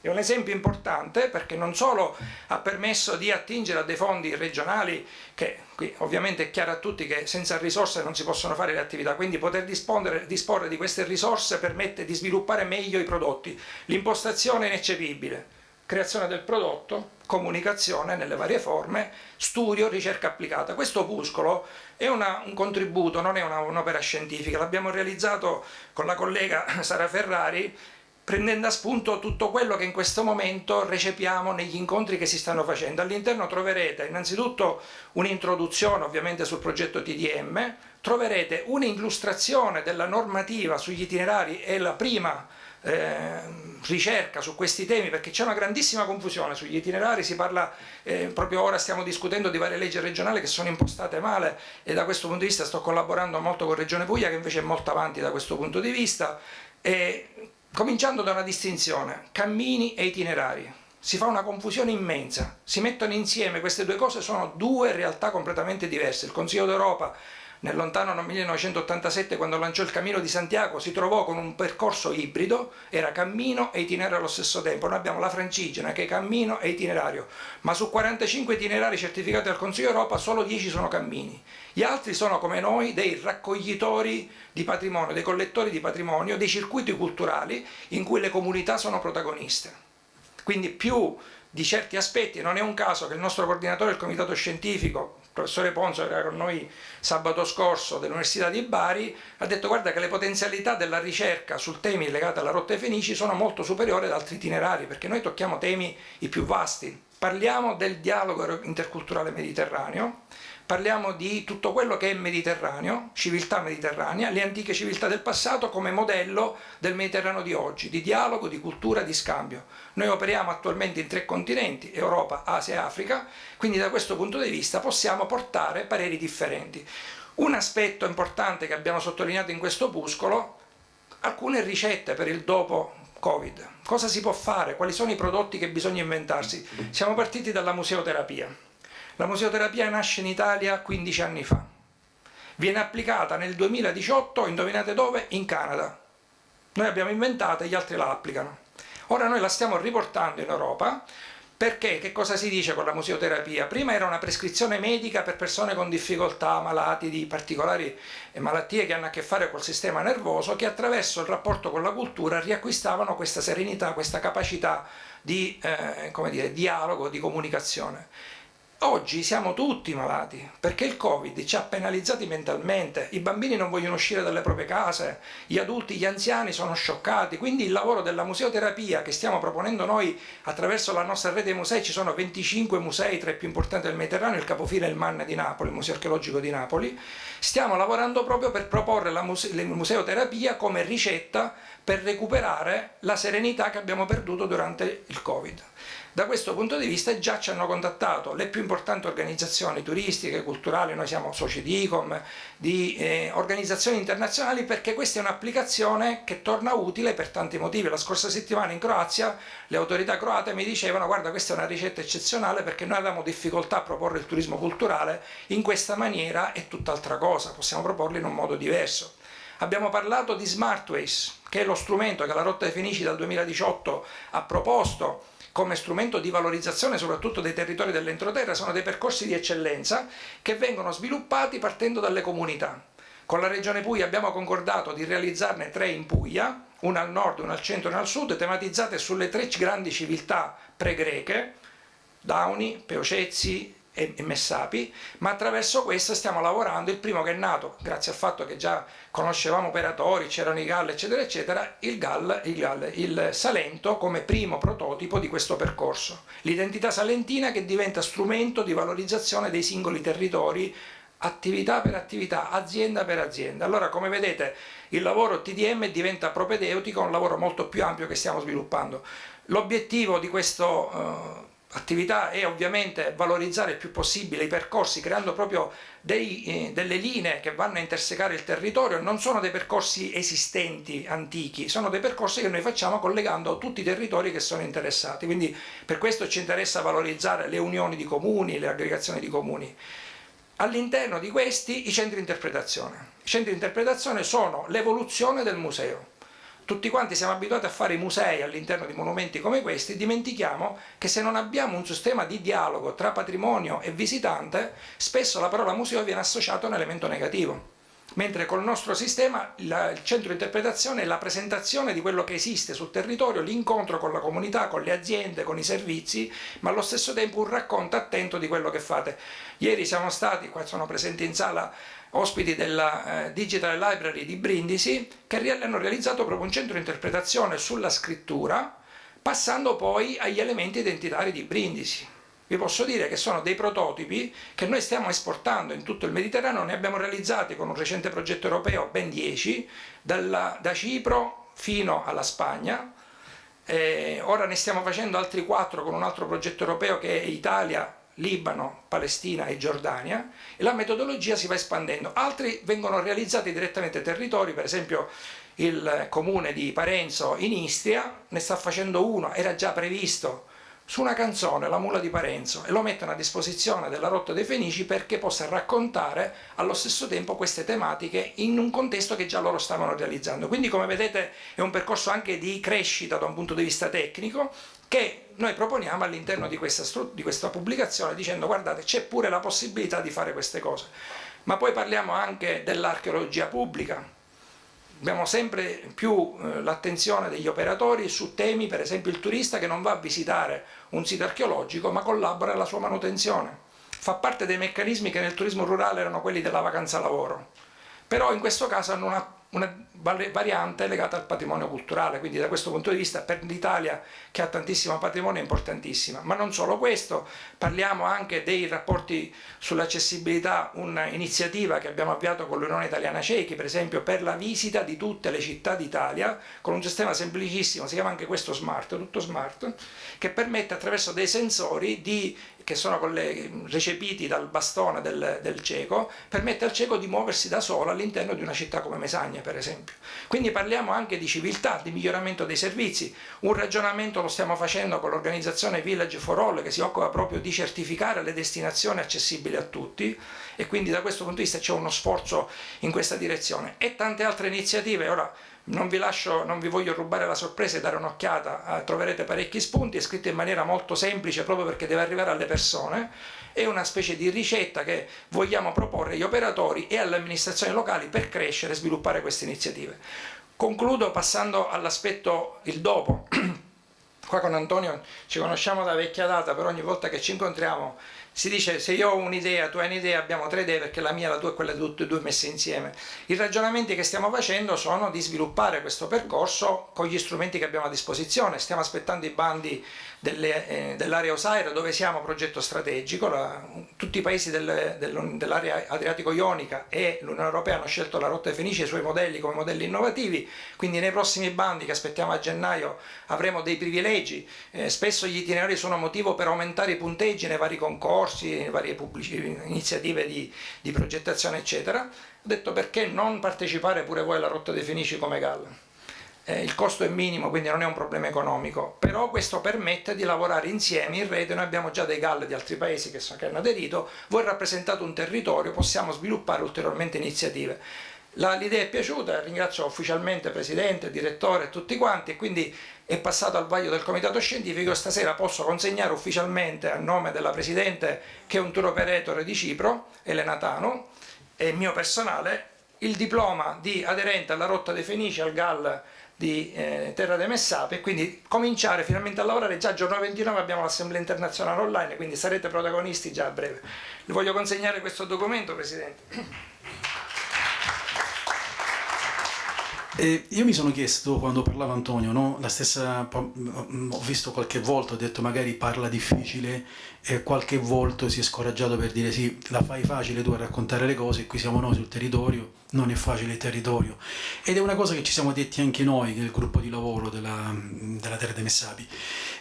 È un esempio importante perché non solo ha permesso di attingere a dei fondi regionali, che qui ovviamente è chiaro a tutti che senza risorse non si possono fare le attività, quindi poter disporre, di queste risorse permette di sviluppare meglio i prodotti. L'impostazione è ineccepibile, creazione del prodotto, comunicazione nelle varie forme, studio, ricerca applicata. Questo opuscolo è una, un contributo, non è un'opera scientifica, l'abbiamo realizzato con la collega Sara Ferrari prendendo a spunto tutto quello che in questo momento recepiamo negli incontri che si stanno facendo. All'interno troverete innanzitutto un'introduzione ovviamente sul progetto TDM, troverete un'illustrazione della normativa sugli itinerari e la prima eh, ricerca su questi temi perché c'è una grandissima confusione sugli itinerari, si parla, eh, proprio ora stiamo discutendo di varie leggi regionali che sono impostate male e da questo punto di vista sto collaborando molto con Regione Puglia che invece è molto avanti da questo punto di vista, e, cominciando da una distinzione, cammini e itinerari. Si fa una confusione immensa, si mettono insieme queste due cose, sono due realtà completamente diverse. Il Consiglio d'Europa nel lontano 1987 quando lanciò il Cammino di Santiago si trovò con un percorso ibrido, era cammino e itinerario allo stesso tempo. Noi abbiamo la Francigena che è cammino e itinerario, ma su 45 itinerari certificati dal Consiglio Europa solo 10 sono cammini. Gli altri sono come noi dei raccoglitori di patrimonio, dei collettori di patrimonio, dei circuiti culturali in cui le comunità sono protagoniste. Quindi più di certi aspetti, non è un caso che il nostro coordinatore del comitato scientifico, professore Ponzo, era con noi sabato scorso dell'Università di Bari, ha detto guarda che le potenzialità della ricerca su temi legati alla rotta Fenici sono molto superiori ad altri itinerari, perché noi tocchiamo temi i più vasti. Parliamo del dialogo interculturale mediterraneo, parliamo di tutto quello che è mediterraneo, civiltà mediterranea, le antiche civiltà del passato come modello del Mediterraneo di oggi, di dialogo, di cultura, di scambio. Noi operiamo attualmente in tre continenti, Europa, Asia e Africa, quindi da questo punto di vista possiamo portare pareri differenti. Un aspetto importante che abbiamo sottolineato in questo opuscolo, alcune ricette per il dopo Covid. Cosa si può fare? Quali sono i prodotti che bisogna inventarsi? Siamo partiti dalla museoterapia la museoterapia nasce in Italia 15 anni fa. Viene applicata nel 2018, indovinate dove? In Canada. Noi abbiamo inventata e gli altri la applicano. Ora noi la stiamo riportando in Europa perché che cosa si dice con la museoterapia? Prima era una prescrizione medica per persone con difficoltà, malati di particolari malattie che hanno a che fare col sistema nervoso, che attraverso il rapporto con la cultura riacquistavano questa serenità, questa capacità di eh, dire, dialogo, di comunicazione. Oggi siamo tutti malati perché il Covid ci ha penalizzati mentalmente, i bambini non vogliono uscire dalle proprie case, gli adulti, gli anziani sono scioccati, quindi il lavoro della museoterapia che stiamo proponendo noi attraverso la nostra rete musei, ci sono 25 musei tra i più importanti del Mediterraneo, il capofile è il MAN di Napoli, il Museo Archeologico di Napoli, stiamo lavorando proprio per proporre la muse museoterapia come ricetta per recuperare la serenità che abbiamo perduto durante il Covid. Da questo punto di vista già ci hanno contattato le più importanti organizzazioni turistiche, culturali, noi siamo soci di ICOM, di eh, organizzazioni internazionali perché questa è un'applicazione che torna utile per tanti motivi. La scorsa settimana in Croazia le autorità croate mi dicevano guarda questa è una ricetta eccezionale perché noi avevamo difficoltà a proporre il turismo culturale, in questa maniera è tutt'altra cosa, possiamo proporlo in un modo diverso. Abbiamo parlato di Smartways, che è lo strumento che la Rotta dei Fenici dal 2018 ha proposto come strumento di valorizzazione soprattutto dei territori dell'entroterra sono dei percorsi di eccellenza che vengono sviluppati partendo dalle comunità. Con la Regione Puglia abbiamo concordato di realizzarne tre in Puglia, una al nord, una al centro e una al sud, tematizzate sulle tre grandi civiltà pre-greche, Dauni, Peocezzi e, Messapi, ma attraverso questo stiamo lavorando, il primo che è nato, grazie al fatto che già conoscevamo operatori, c'erano i GAL eccetera eccetera, il GAL, il GAL, il Salento come primo prototipo di questo percorso. L'identità salentina che diventa strumento di valorizzazione dei singoli territori attività per attività, azienda per azienda. Allora come vedete il lavoro TDM diventa propedeutico, un lavoro molto più ampio che stiamo sviluppando. L'obiettivo di questo uh, attività è ovviamente valorizzare il più possibile i percorsi creando proprio dei, eh, delle linee che vanno a intersecare il territorio, non sono dei percorsi esistenti, antichi, sono dei percorsi che noi facciamo collegando tutti i territori che sono interessati, quindi per questo ci interessa valorizzare le unioni di comuni, le aggregazioni di comuni. All'interno di questi i centri di interpretazione. I centri di interpretazione sono l'evoluzione del museo tutti quanti siamo abituati a fare i musei all'interno di monumenti come questi, dimentichiamo che se non abbiamo un sistema di dialogo tra patrimonio e visitante, spesso la parola museo viene associata a un elemento negativo. Mentre col nostro sistema il centro di interpretazione è la presentazione di quello che esiste sul territorio, l'incontro con la comunità, con le aziende, con i servizi, ma allo stesso tempo un racconto attento di quello che fate. Ieri siamo stati, qua sono presenti in sala ospiti della eh, Digital Library di Brindisi, che hanno realizzato proprio un centro di interpretazione sulla scrittura, passando poi agli elementi identitari di Brindisi. Vi posso dire che sono dei prototipi che noi stiamo esportando in tutto il Mediterraneo, ne abbiamo realizzati con un recente progetto europeo, ben 10, dalla, da Cipro fino alla Spagna, eh, ora ne stiamo facendo altri 4 con un altro progetto europeo che è Italia, Libano, Palestina e Giordania e la metodologia si va espandendo. Altri vengono realizzati direttamente territori, per esempio il comune di Parenzo in Istria ne sta facendo uno, era già previsto su una canzone, La mula di Parenzo, e lo mettono a disposizione della Rotta dei Fenici perché possa raccontare allo stesso tempo queste tematiche in un contesto che già loro stavano realizzando. Quindi come vedete è un percorso anche di crescita da un punto di vista tecnico che noi proponiamo all'interno di, di questa, pubblicazione dicendo guardate c'è pure la possibilità di fare queste cose. Ma poi parliamo anche dell'archeologia pubblica, abbiamo sempre più eh, l'attenzione degli operatori su temi, per esempio il turista che non va a visitare un sito archeologico ma collabora alla sua manutenzione. Fa parte dei meccanismi che nel turismo rurale erano quelli della vacanza lavoro, però in questo caso hanno una una variante legata al patrimonio culturale, quindi da questo punto di vista per l'Italia che ha tantissimo patrimonio è importantissima. Ma non solo questo, parliamo anche dei rapporti sull'accessibilità, un'iniziativa che abbiamo avviato con l'Unione Italiana Ciechi, per esempio per la visita di tutte le città d'Italia, con un sistema semplicissimo, si chiama anche questo smart, tutto smart, che permette attraverso dei sensori di che sono recepiti dal bastone del, del, cieco, permette al cieco di muoversi da solo all'interno di una città come Mesagna, per esempio. Quindi parliamo anche di civiltà, di miglioramento dei servizi. Un ragionamento lo stiamo facendo con l'organizzazione Village for All, che si occupa proprio di certificare le destinazioni accessibili a tutti, e quindi da questo punto di vista c'è uno sforzo in questa direzione. E tante altre iniziative, ora non vi, lascio, non vi voglio rubare la sorpresa e dare un'occhiata, eh, troverete parecchi spunti, è scritto in maniera molto semplice proprio perché deve arrivare alle persone, è una specie di ricetta che vogliamo proporre agli operatori e alle amministrazioni locali per crescere e sviluppare queste iniziative. Concludo passando all'aspetto il dopo. Qua con Antonio ci conosciamo da vecchia data, però ogni volta che ci incontriamo si dice se io ho un'idea, tu hai un'idea, abbiamo tre idee perché la mia, la tua e quella di tutte e due messe insieme. I ragionamenti che stiamo facendo sono di sviluppare questo percorso con gli strumenti che abbiamo a disposizione. Stiamo aspettando i bandi eh, dell'area OSAIR dove siamo progetto strategico, la, tutti i paesi del, del, dell'area adriatico-ionica e l'Unione Europea hanno scelto la rotta Fenice e i suoi modelli come modelli innovativi, quindi nei prossimi bandi che aspettiamo a gennaio avremo dei privilegi, eh, spesso gli itinerari sono motivo per aumentare i punteggi nei vari concorsi, nelle varie pubblici, iniziative di, di progettazione eccetera, ho detto perché non partecipare pure voi alla rotta dei Fenici come Galla eh, il costo è minimo quindi non è un problema economico, però questo permette di lavorare insieme in rete, noi abbiamo già dei GAL di altri paesi che, so, che hanno aderito, voi rappresentate un territorio, possiamo sviluppare ulteriormente iniziative. L'idea è piaciuta, ringrazio ufficialmente Presidente, Direttore e tutti quanti e quindi è passato al vaglio del Comitato Scientifico. Stasera posso consegnare ufficialmente a nome della Presidente che è un tour operator di Cipro, Elena Tano, e mio personale, il diploma di aderente alla rotta dei Fenici al GAL di eh, Terra dei Messape e quindi cominciare finalmente a lavorare. Già giorno 29 abbiamo l'assemblea internazionale online quindi sarete protagonisti già a breve. Le voglio consegnare questo documento Presidente E io mi sono chiesto quando parlava Antonio, no? la stessa, ho visto qualche volta, ho detto magari parla difficile e qualche volta si è scoraggiato per dire sì, la fai facile tu a raccontare le cose, qui siamo noi sul territorio, non è facile il territorio. Ed è una cosa che ci siamo detti anche noi nel gruppo di lavoro della, della Terra dei Messapi.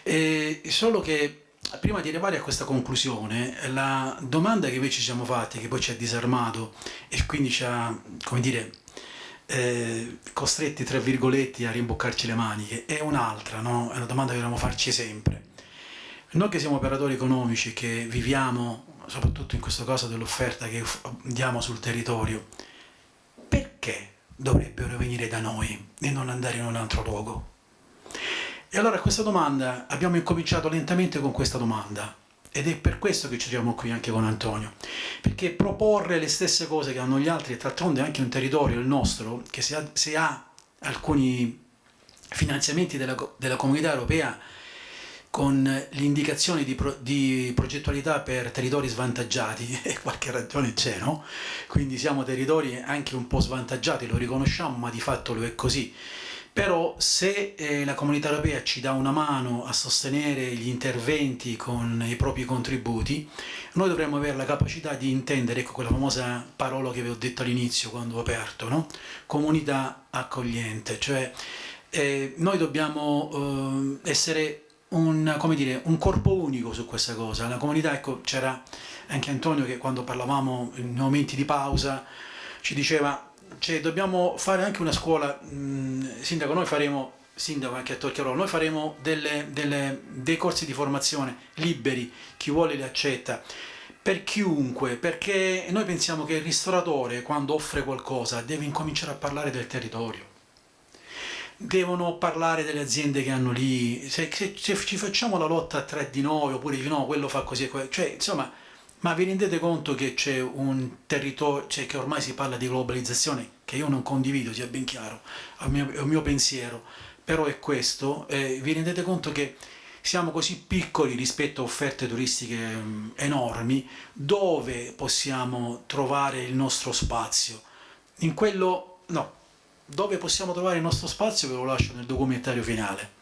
E solo che prima di arrivare a questa conclusione, la domanda che invece ci siamo fatti, che poi ci ha disarmato e quindi ci ha, come dire, eh, costretti tra virgolette a rimboccarci le maniche è un'altra, no? è una domanda che dobbiamo farci sempre. Noi che siamo operatori economici, che viviamo soprattutto in questo caso dell'offerta che diamo sul territorio, perché dovrebbero venire da noi e non andare in un altro luogo? E allora questa domanda, abbiamo incominciato lentamente con questa domanda, ed è per questo che ci troviamo qui anche con Antonio, perché proporre le stesse cose che hanno gli altri, e d'altronde anche un territorio, il nostro, che se ha, se ha alcuni finanziamenti della, della, comunità europea con l'indicazione di, pro, di, progettualità per territori svantaggiati, e qualche ragione c'è, no? Quindi siamo territori anche un po' svantaggiati, lo riconosciamo, ma di fatto lo è così però se eh, la comunità europea ci dà una mano a sostenere gli interventi con i propri contributi, noi dovremmo avere la capacità di intendere, ecco quella famosa parola che vi ho detto all'inizio quando ho aperto, no? comunità accogliente, cioè eh, noi dobbiamo eh, essere un, dire, un, corpo unico su questa cosa, la comunità, ecco c'era anche Antonio che quando parlavamo in momenti di pausa ci diceva cioè, dobbiamo fare anche una scuola, mh, sindaco, noi faremo sindaco anche a Torchiarolo, noi faremo delle, delle, dei corsi di formazione liberi, chi vuole li accetta, per chiunque, perché noi pensiamo che il ristoratore quando offre qualcosa deve incominciare a parlare del territorio. Devono parlare delle aziende che hanno lì, se, se, se ci facciamo la lotta a tre di noi oppure di no, quello fa così, cioè insomma, ma vi rendete conto che c'è un territorio, cioè che ormai si parla di globalizzazione, che io non condivido, sia ben chiaro, è un mio, pensiero, però è questo, eh, vi rendete conto che siamo così piccoli rispetto a offerte turistiche mh, enormi, dove possiamo trovare il nostro spazio? In quello, no, dove possiamo trovare il nostro spazio ve lo lascio nel documentario finale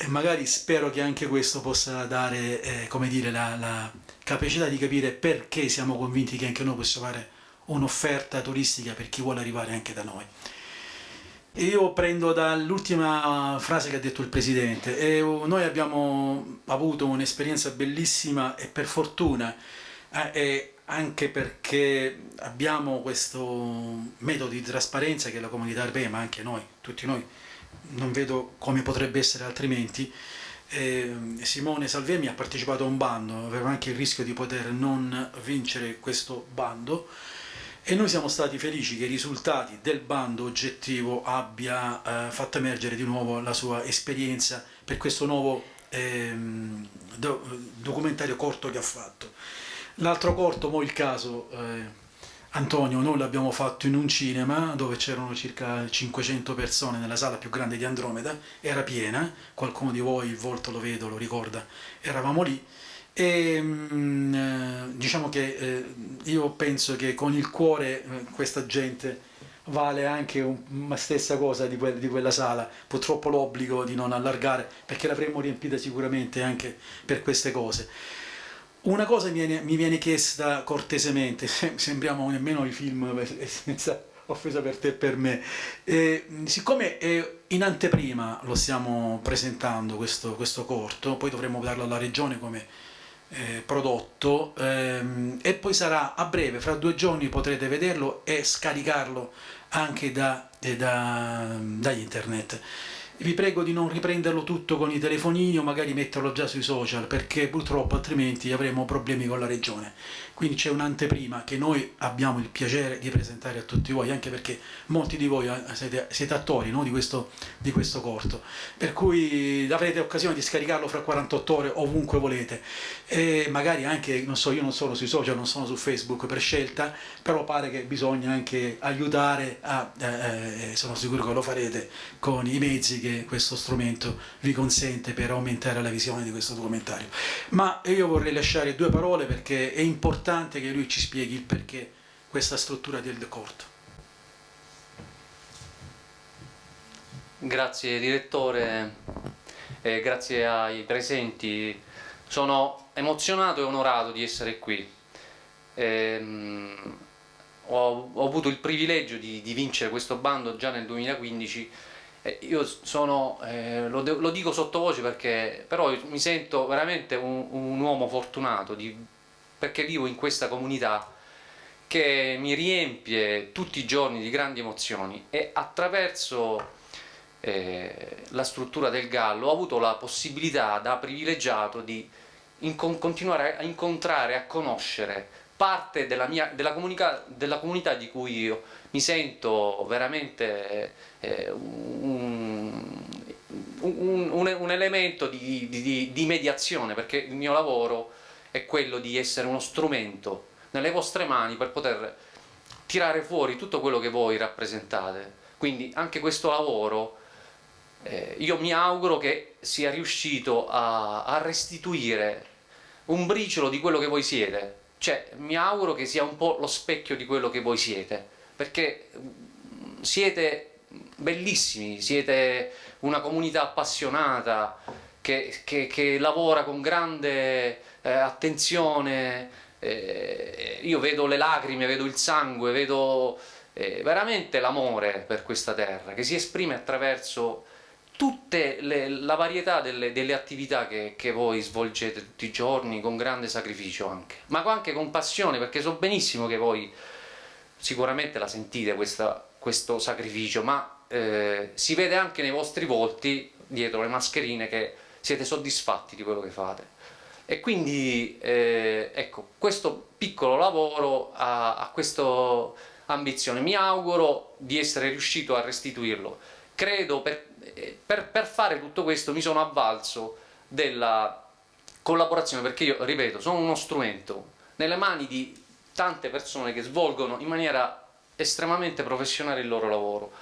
e magari spero che anche questo possa dare eh, come dire, la, la, capacità di capire perché siamo convinti che anche noi possiamo fare un'offerta turistica per chi vuole arrivare anche da noi. Io prendo dall'ultima frase che ha detto il Presidente, e noi abbiamo avuto un'esperienza bellissima e per fortuna eh, anche perché abbiamo questo metodo di trasparenza che la comunità europea, ma anche noi, tutti noi, non vedo come potrebbe essere altrimenti. Eh, Simone Salvemi ha partecipato a un bando, aveva anche il rischio di poter non vincere questo bando e noi siamo stati felici che i risultati del bando oggettivo abbia eh, fatto emergere di nuovo la sua esperienza per questo nuovo eh, do documentario corto che ha fatto. L'altro corto, mo il caso, eh, Antonio, noi l'abbiamo fatto in un cinema dove c'erano circa 500 persone nella sala più grande di Andromeda, era piena, qualcuno di voi il volto lo vedo, lo ricorda, eravamo lì. E mm, eh, diciamo che eh, io penso che con il cuore eh, questa gente vale anche una stessa cosa di, que di quella sala, purtroppo l'obbligo di non allargare perché l'avremmo riempita sicuramente anche per queste cose. Una cosa mi viene, mi viene chiesta cortesemente, sembriamo nemmeno i film senza offesa per te e per me, e, siccome in anteprima lo stiamo presentando questo, questo corto, poi dovremo darlo alla regione come eh, prodotto ehm, e poi sarà a breve, fra due giorni potrete vederlo e scaricarlo anche da, eh, da, da internet vi prego di non riprenderlo tutto con i telefonini o magari metterlo già sui social perché purtroppo altrimenti avremo problemi con la regione quindi c'è un'anteprima che noi abbiamo il piacere di presentare a tutti voi anche perché molti di voi eh, siete, siete attori no? di, questo, di, questo, corto per cui avrete occasione di scaricarlo fra 48 ore ovunque volete e magari anche, non so, io non sono sui social, non sono su Facebook per scelta però pare che bisogna anche aiutare a, eh, eh sono sicuro che lo farete con i mezzi che questo strumento vi consente per aumentare la visione di questo documentario ma io vorrei lasciare due parole perché è importante importante che lui ci spieghi il perché questa struttura del corto. Grazie direttore, e grazie ai presenti. Sono emozionato e onorato di essere qui. Ehm, ho, ho, avuto il privilegio di, di, vincere questo bando già nel 2015 e io sono, eh, lo, lo, dico sottovoce perché però mi sento veramente un, un uomo fortunato di perché vivo in questa comunità che mi riempie tutti i giorni di grandi emozioni e attraverso eh, la struttura del Gallo ho avuto la possibilità da privilegiato di continuare a incontrare, a conoscere parte della, mia, della, comunica, della comunità di cui io mi sento veramente eh, un, un, un, un, elemento di, di, di mediazione perché il mio lavoro è quello di essere uno strumento nelle vostre mani per poter tirare fuori tutto quello che voi rappresentate. Quindi anche questo lavoro eh, io mi auguro che sia riuscito a, a restituire un briciolo di quello che voi siete. Cioè, mi auguro che sia un po' lo specchio di quello che voi siete, perché mm, siete bellissimi, siete una comunità appassionata che, che, che lavora con grande eh, attenzione, eh, io vedo le lacrime, vedo il sangue, vedo eh, veramente l'amore per questa terra che si esprime attraverso tutte le, la varietà delle, delle attività che, che, voi svolgete tutti i giorni con grande sacrificio anche, ma anche con passione perché so benissimo che voi sicuramente la sentite questa, questo sacrificio, ma eh, si vede anche nei vostri volti, dietro le mascherine, che siete soddisfatti di quello che fate. E quindi eh, ecco, questo piccolo lavoro ha, ha questa ambizione. Mi auguro di essere riuscito a restituirlo. Credo per, per, per fare tutto questo mi sono avvalso della collaborazione, perché io, ripeto, sono uno strumento nelle mani di tante persone che svolgono in maniera estremamente professionale il loro lavoro.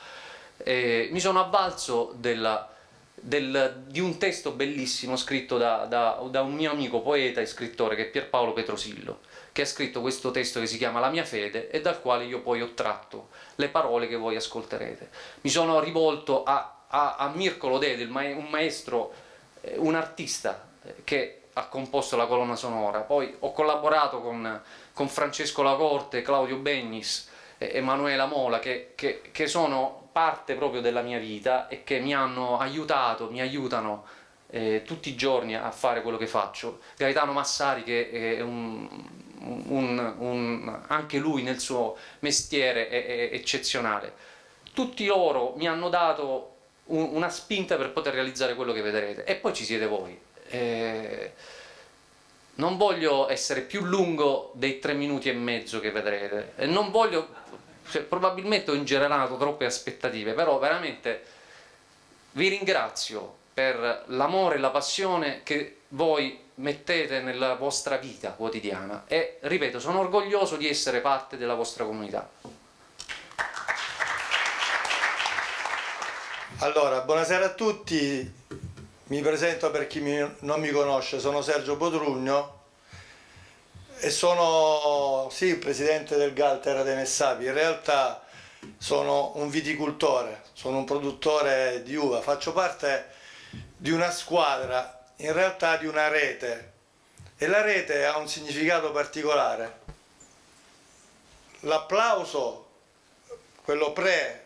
Eh, mi sono avvalso della, del, di un testo bellissimo scritto da, da, da, un mio amico poeta e scrittore che è Pierpaolo Petrosillo, che ha scritto questo testo che si chiama La mia fede e dal quale io poi ho tratto le parole che voi ascolterete. Mi sono rivolto a, a, a Mirko Lodede, un maestro, eh, un artista eh, che ha composto la colonna sonora, poi ho collaborato con, con Francesco Lacorte, Claudio Bennis, eh, Emanuela Mola, che, che, che sono parte proprio della mia vita e che mi hanno aiutato, mi aiutano eh, tutti i giorni a fare quello che faccio. Gaetano Massari che è un, un, un, anche lui nel suo mestiere è, è eccezionale. Tutti loro mi hanno dato una spinta per poter realizzare quello che vedrete e poi ci siete voi. Eh, non voglio essere più lungo dei tre minuti e mezzo che vedrete non voglio cioè, probabilmente ho ingenerato troppe aspettative, però veramente vi ringrazio per l'amore e la passione che voi mettete nella vostra vita quotidiana e ripeto sono orgoglioso di essere parte della vostra comunità. Allora, buonasera a tutti, mi presento per chi non mi conosce, sono Sergio Potrugno, e sono sì il presidente del Galtera dei Messapi, in realtà sono un viticoltore, sono un produttore di uva, faccio parte di una squadra, in realtà di una rete e la rete ha un significato particolare. L'applauso, quello pre,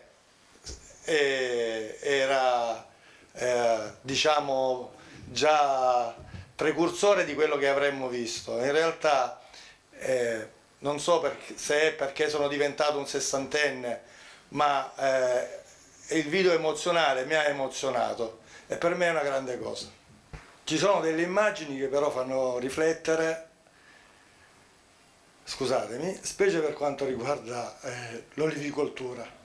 eh, era eh, diciamo già precursore di quello che avremmo visto. In realtà eh, non so per, se è perché sono diventato un sessantenne, ma eh, il video emozionale mi ha emozionato e per me è una grande cosa. Ci sono delle immagini che però fanno riflettere, scusatemi, specie per quanto riguarda eh, l'olivicoltura.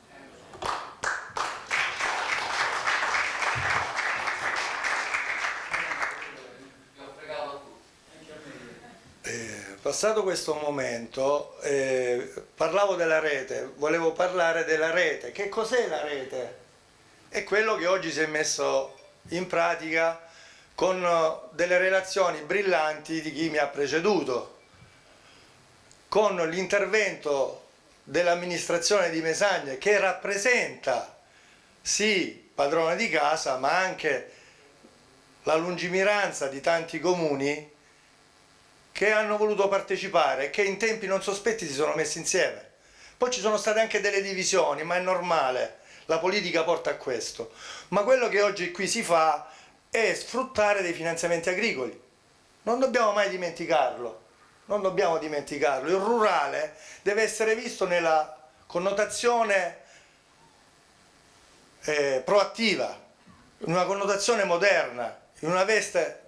Passato questo momento, eh, parlavo della rete, volevo parlare della rete. Che cos'è la rete? È quello che oggi si è messo in pratica con delle relazioni brillanti di chi mi ha preceduto, con l'intervento dell'amministrazione di Mesagne che rappresenta sì padrone di casa ma anche la lungimiranza di tanti comuni che hanno voluto partecipare che in tempi non sospetti si sono messi insieme. Poi ci sono state anche delle divisioni, ma è normale, la politica porta a questo. Ma quello che oggi qui si fa è sfruttare dei finanziamenti agricoli. Non dobbiamo mai dimenticarlo, non dobbiamo dimenticarlo. Il rurale deve essere visto nella connotazione eh, proattiva, in una connotazione moderna, in una veste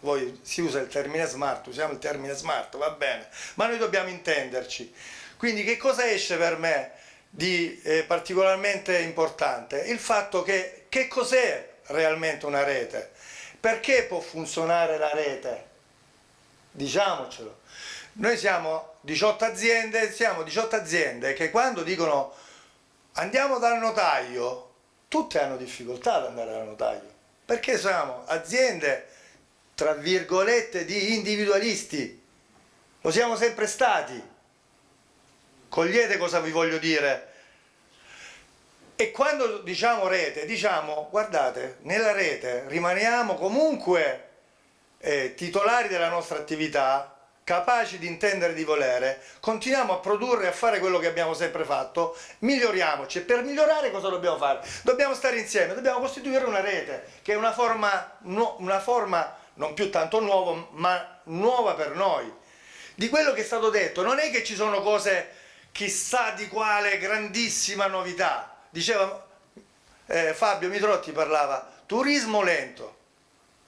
poi si usa il termine smart, usiamo il termine smart, va bene, ma noi dobbiamo intenderci. Quindi che cosa esce per me di eh, particolarmente importante? Il fatto che che cos'è realmente una rete? Perché può funzionare la rete? Diciamocelo. Noi siamo 18 aziende, siamo 18 aziende che quando dicono andiamo dal notaio, tutte hanno difficoltà ad andare dal notaio, perché siamo aziende tra virgolette, di individualisti. Lo siamo sempre stati. Cogliete cosa vi voglio dire? E quando diciamo rete, diciamo, guardate, nella rete rimaniamo comunque eh, titolari della nostra attività, capaci di intendere di volere, continuiamo a produrre a fare quello che abbiamo sempre fatto, miglioriamoci per migliorare cosa dobbiamo fare? Dobbiamo stare insieme, dobbiamo costituire una rete che è una forma, una forma non più tanto nuovo, ma nuova per noi. Di quello che è stato detto, non è che ci sono cose chissà di quale grandissima novità. Diceva eh, Fabio Mitrotti parlava turismo lento.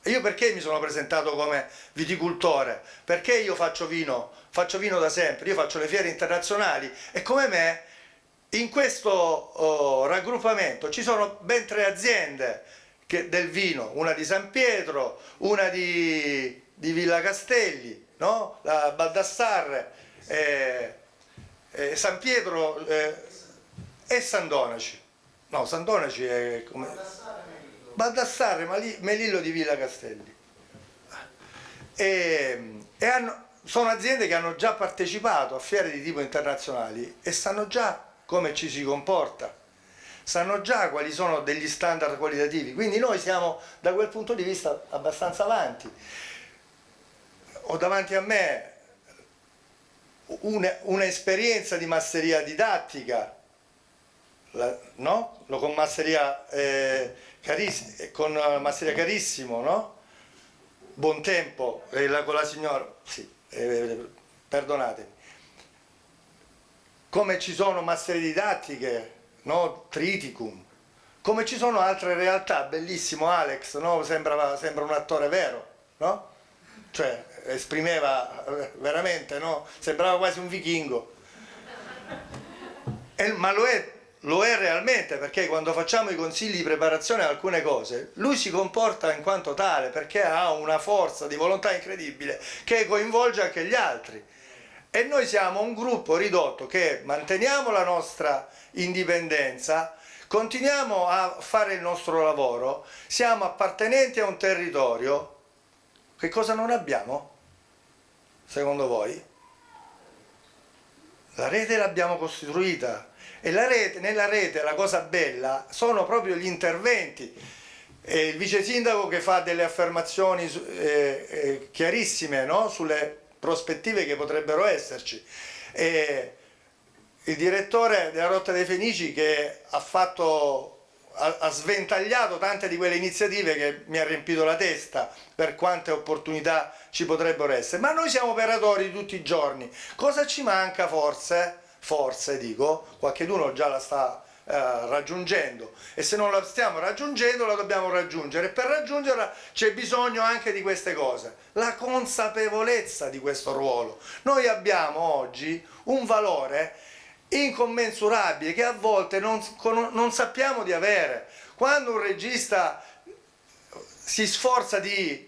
Io perché mi sono presentato come viticoltore? Perché io faccio vino, faccio vino da sempre, io faccio le fiere internazionali e come me in questo oh, raggruppamento ci sono ben tre aziende che, del vino, una di San Pietro, una di, di Villa Castelli, no? la Baldassarre, eh, eh, San Pietro eh, e San Donaci. No, San è come... Baldassarre, Melillo di Villa Castelli. E, e hanno, sono aziende che hanno già partecipato a fiere di tipo internazionali e sanno già come ci si comporta, sanno già quali sono degli standard qualitativi, quindi noi siamo da quel punto di vista abbastanza avanti. Ho davanti a me un'esperienza di masseria didattica, la, no? con masseria, eh, cariss con masseria carissimo, no? buon tempo, eh, la, con la signora, sì, eh, perdonatemi come ci sono masserie didattiche, no? Triticum, come ci sono altre realtà, bellissimo Alex, no? sembra, sembra un attore vero, no? Cioè, esprimeva eh, veramente, no? Sembrava quasi un vichingo. E, ma lo è, lo è realmente perché quando facciamo i consigli di preparazione a alcune cose, lui si comporta in quanto tale perché ha una forza di volontà incredibile che coinvolge anche gli altri e noi siamo un gruppo ridotto che manteniamo la nostra indipendenza, continuiamo a fare il nostro lavoro, siamo appartenenti a un territorio, che cosa non abbiamo? Secondo voi? La rete l'abbiamo costruita e rete, nella rete la cosa bella sono proprio gli interventi. E il vice sindaco che fa delle affermazioni eh, eh, chiarissime no? sulle prospettive che potrebbero esserci. E il direttore della Rotta dei Fenici che ha fatto ha, sventagliato tante di quelle iniziative che mi ha riempito la testa per quante opportunità ci potrebbero essere, ma noi siamo operatori tutti i giorni, cosa ci manca forse? Forse dico, qualcheduno già la sta raggiungendo. E se non la stiamo raggiungendo la dobbiamo raggiungere. E per raggiungerla c'è bisogno anche di queste cose. La consapevolezza di questo ruolo. Noi abbiamo oggi un valore incommensurabile che a volte non, non sappiamo di avere. Quando un regista si sforza di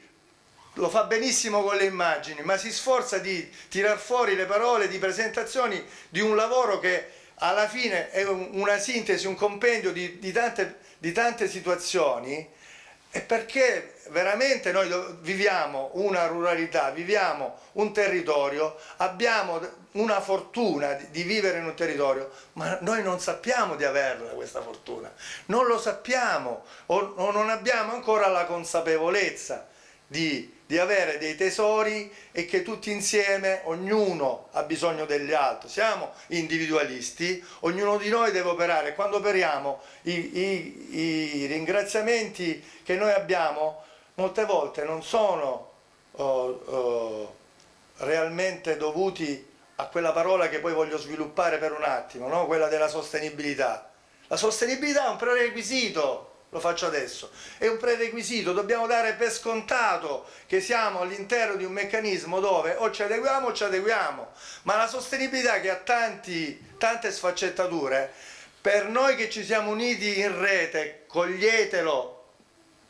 lo fa benissimo con le immagini, ma si sforza di tirar fuori le parole di presentazioni di un lavoro che alla fine è una sintesi, un compendio di, di, tante, di tante situazioni è perché veramente noi viviamo una ruralità, viviamo un territorio, abbiamo una fortuna di vivere in un territorio, ma noi non sappiamo di averla questa fortuna, non lo sappiamo o, non abbiamo ancora la consapevolezza di di avere dei tesori e che tutti insieme, ognuno ha bisogno degli altri, siamo individualisti, ognuno di noi deve operare, quando operiamo i, i, i ringraziamenti che noi abbiamo molte volte non sono oh, oh, realmente dovuti a quella parola che poi voglio sviluppare per un attimo, no? quella della sostenibilità. La sostenibilità è un prerequisito lo faccio adesso, è un prerequisito, dobbiamo dare per scontato che siamo all'interno di un meccanismo dove o ci adeguiamo o ci adeguiamo, ma la sostenibilità che ha tanti, tante sfaccettature, per noi che ci siamo uniti in rete, coglietelo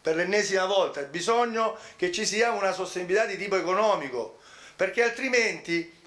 per l'ennesima volta, è bisogno che ci sia una sostenibilità di tipo economico, perché altrimenti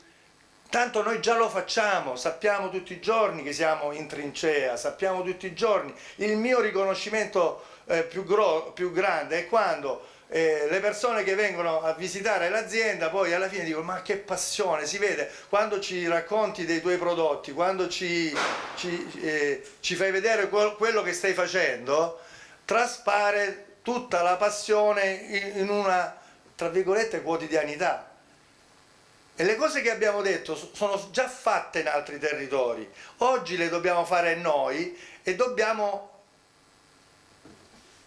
Tanto noi già lo facciamo, sappiamo tutti i giorni che siamo in trincea, sappiamo tutti i giorni. Il mio riconoscimento eh, più, più, grande è quando eh, le persone che vengono a visitare l'azienda poi alla fine dicono ma che passione, si vede quando ci racconti dei tuoi prodotti, quando ci, ci, eh, ci fai vedere quello che stai facendo, traspare tutta la passione in, in una, tra virgolette, quotidianità e le cose che abbiamo detto sono già fatte in altri territori, oggi le dobbiamo fare noi e dobbiamo,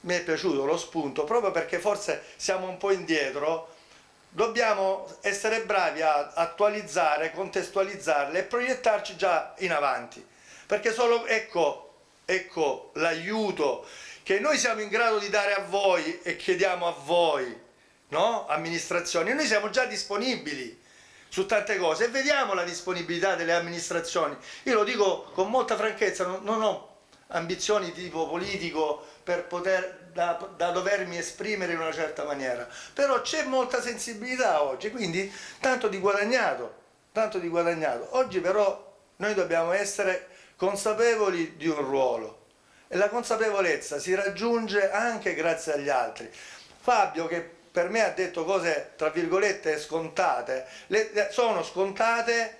mi è piaciuto lo spunto, proprio perché forse siamo un po' indietro, dobbiamo essere bravi a attualizzare, contestualizzarle e proiettarci già in avanti, perché solo, ecco, ecco l'aiuto che noi siamo in grado di dare a voi e chiediamo a voi, no? amministrazioni, noi siamo già disponibili su tante cose e vediamo la disponibilità delle amministrazioni. Io lo dico con molta franchezza, non, non ho ambizioni di tipo politico per poter da, da, dovermi esprimere in una certa maniera, però c'è molta sensibilità oggi, quindi tanto di guadagnato, tanto di guadagnato. Oggi però noi dobbiamo essere consapevoli di un ruolo e la consapevolezza si raggiunge anche grazie agli altri. Fabio che per me ha detto cose tra virgolette scontate, le, sono scontate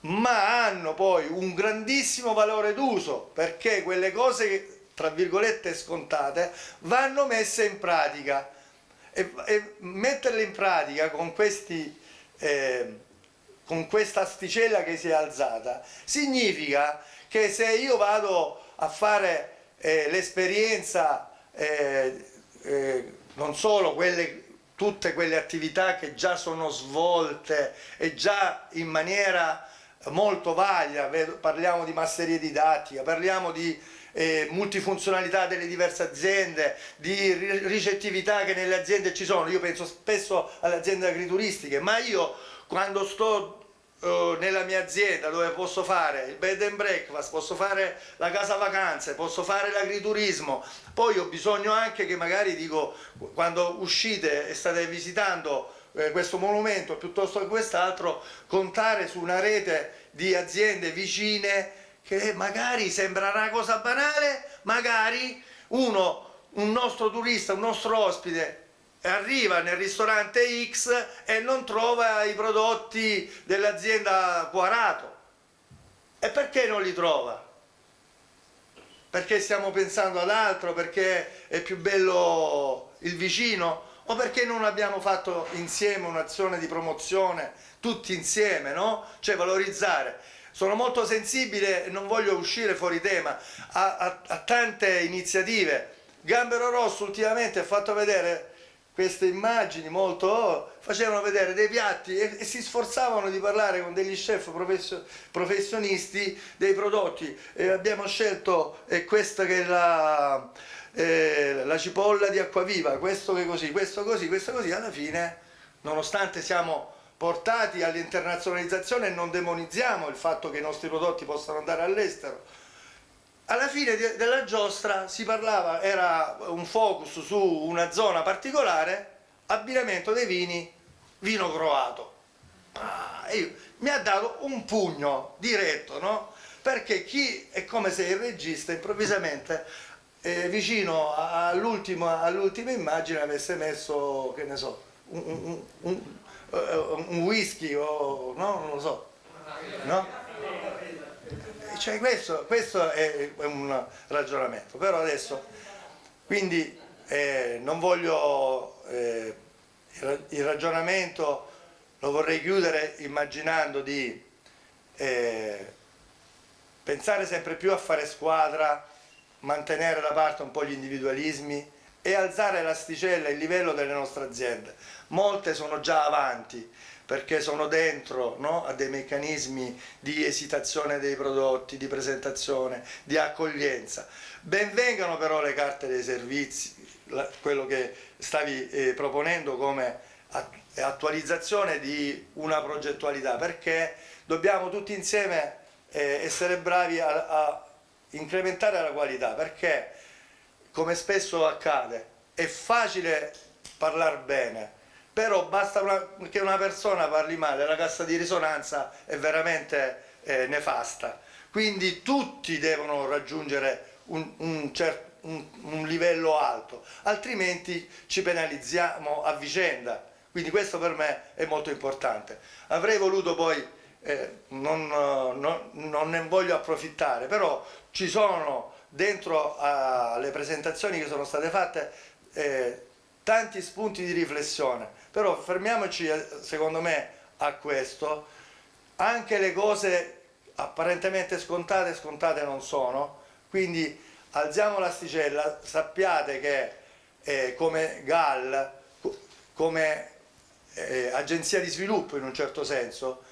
ma hanno poi un grandissimo valore d'uso perché quelle cose tra virgolette scontate vanno messe in pratica. E, e metterle in pratica con, questi, eh, con questa asticella che si è alzata significa che se io vado a fare eh, l'esperienza eh, eh non solo quelle, tutte quelle attività che già sono svolte e già in maniera molto valida, parliamo di masseria didattica, parliamo di eh, multifunzionalità delle diverse aziende, di ricettività che nelle aziende ci sono, io penso spesso alle aziende agrituristiche, ma io quando sto uh, nella mia azienda dove posso fare il bed and breakfast, posso fare la casa vacanze, posso fare l'agriturismo, poi ho bisogno anche che magari dico quando uscite e state visitando eh, questo monumento piuttosto che quest'altro, contare su una rete di aziende vicine che magari sembra una cosa banale, magari uno, un nostro turista, un nostro ospite arriva nel ristorante X e non trova i prodotti dell'azienda Quarato. E perché non li trova? Perché stiamo pensando ad altro, perché è più bello il vicino o perché non abbiamo fatto insieme un'azione di promozione tutti insieme, no? Cioè valorizzare. Sono molto sensibile, non voglio uscire fuori tema, a, a, a tante iniziative. Gambero Rosso ultimamente ha fatto vedere queste immagini molto facevano vedere dei piatti e, e, si sforzavano di parlare con degli chef professio, professionisti dei prodotti. E abbiamo scelto eh, questa che è la, eh, la cipolla di acquaviva questo che così, questo così, questo così. Alla fine nonostante siamo portati all'internazionalizzazione non demonizziamo il fatto che i nostri prodotti possano andare all'estero alla fine della giostra si parlava, era un focus su una zona particolare, abbinamento dei vini, vino croato. Ah, io, mi ha dato un pugno diretto, no? Perché chi è come se il regista improvvisamente eh, vicino all'ultima all immagine avesse messo, che ne so, un, un, un, un whisky o no, non lo so, no? Cioè questo, questo, è un ragionamento, però adesso, quindi eh, non voglio, eh, il ragionamento lo vorrei chiudere immaginando di eh, pensare sempre più a fare squadra, mantenere da parte un po' gli individualismi e alzare l'asticella, il livello delle nostre aziende. Molte sono già avanti, perché sono dentro no, a dei meccanismi di esitazione dei prodotti, di presentazione, di accoglienza. Benvengano però le carte dei servizi, quello che stavi eh, proponendo come attualizzazione di una progettualità, perché dobbiamo tutti insieme eh, essere bravi a, a incrementare la qualità, perché come spesso accade è facile parlare bene, però basta una, che una persona parli male, la cassa di risonanza è veramente eh, nefasta. Quindi tutti devono raggiungere un, un, certo, un, un livello alto, altrimenti ci penalizziamo a vicenda. Quindi questo per me è molto importante. Avrei voluto poi, eh, non, non, non, ne voglio approfittare, però ci sono dentro alle presentazioni che sono state fatte eh, tanti spunti di riflessione però fermiamoci eh, secondo me a questo. Anche le cose apparentemente scontate scontate non sono. Quindi alziamo l'asticella. Sappiate che eh, come GAL come eh, agenzia di sviluppo in un certo senso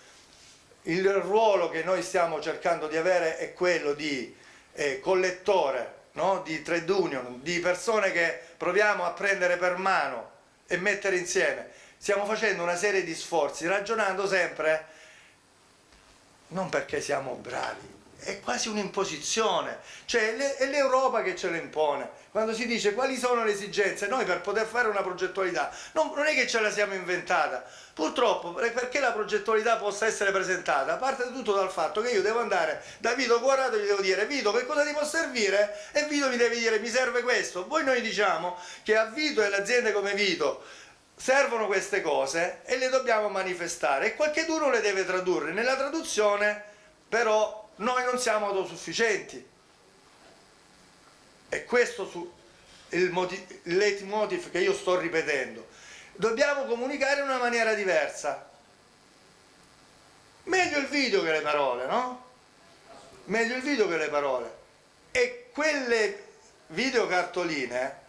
il ruolo che noi stiamo cercando di avere è quello di eh, collettore no? di trade union, di persone che proviamo a prendere per mano e mettere insieme, stiamo facendo una serie di sforzi ragionando sempre. Non perché siamo bravi, è quasi un'imposizione, cioè è l'Europa che ce lo impone. Quando si dice quali sono le esigenze, noi per poter fare una progettualità non, non è che ce la siamo inventata, purtroppo perché la progettualità possa essere presentata parte tutto dal fatto che io devo andare da Vito Quadrato e gli devo dire Vito che cosa ti può servire e Vito mi deve dire mi serve questo. Poi noi diciamo che a Vito e alle aziende come Vito servono queste cose e le dobbiamo manifestare e qualcuno le deve tradurre. Nella traduzione però noi non siamo autosufficienti. E questo è il leitmotiv che io sto ripetendo. Dobbiamo comunicare in una maniera diversa. Meglio il video che le parole, no? Meglio il video che le parole. E quelle videocartoline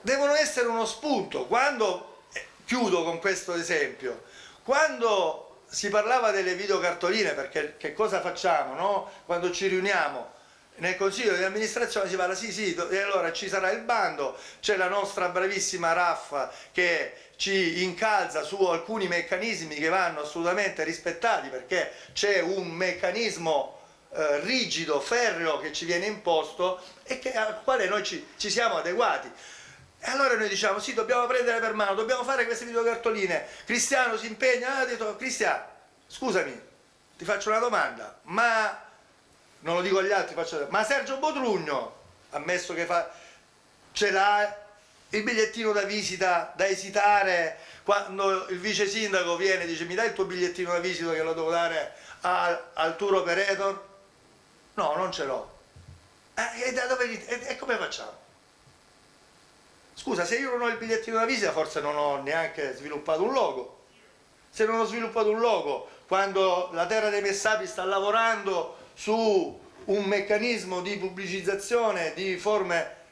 devono essere uno spunto. Quando, eh, chiudo con questo esempio, quando si parlava delle videocartoline perché che cosa facciamo no? quando ci riuniamo nel consiglio di amministrazione si parla sì sì e allora ci sarà il bando c'è la nostra bravissima Raffa che ci incalza su alcuni meccanismi che vanno assolutamente rispettati perché c'è un meccanismo eh, rigido, ferreo che ci viene imposto e che, al quale noi ci, ci siamo adeguati e allora noi diciamo, sì, dobbiamo prendere per mano, dobbiamo fare queste videocartoline. Cristiano si impegna, ha detto, Cristiano, scusami, ti faccio una domanda, ma, non lo dico agli altri, faccio, ma Sergio Botrugno, ammesso che fa, ce l'ha il bigliettino da visita da esitare quando il vice sindaco viene e dice mi dai il tuo bigliettino da visita che lo devo dare al, al tour operator? No, non ce l'ho. Eh, e, dove, e, e come facciamo? Scusa, se io non ho il bigliettino da visita forse non ho neanche sviluppato un logo. Se non ho sviluppato un logo, quando la Terra dei Messapi sta lavorando su un meccanismo di pubblicizzazione di forme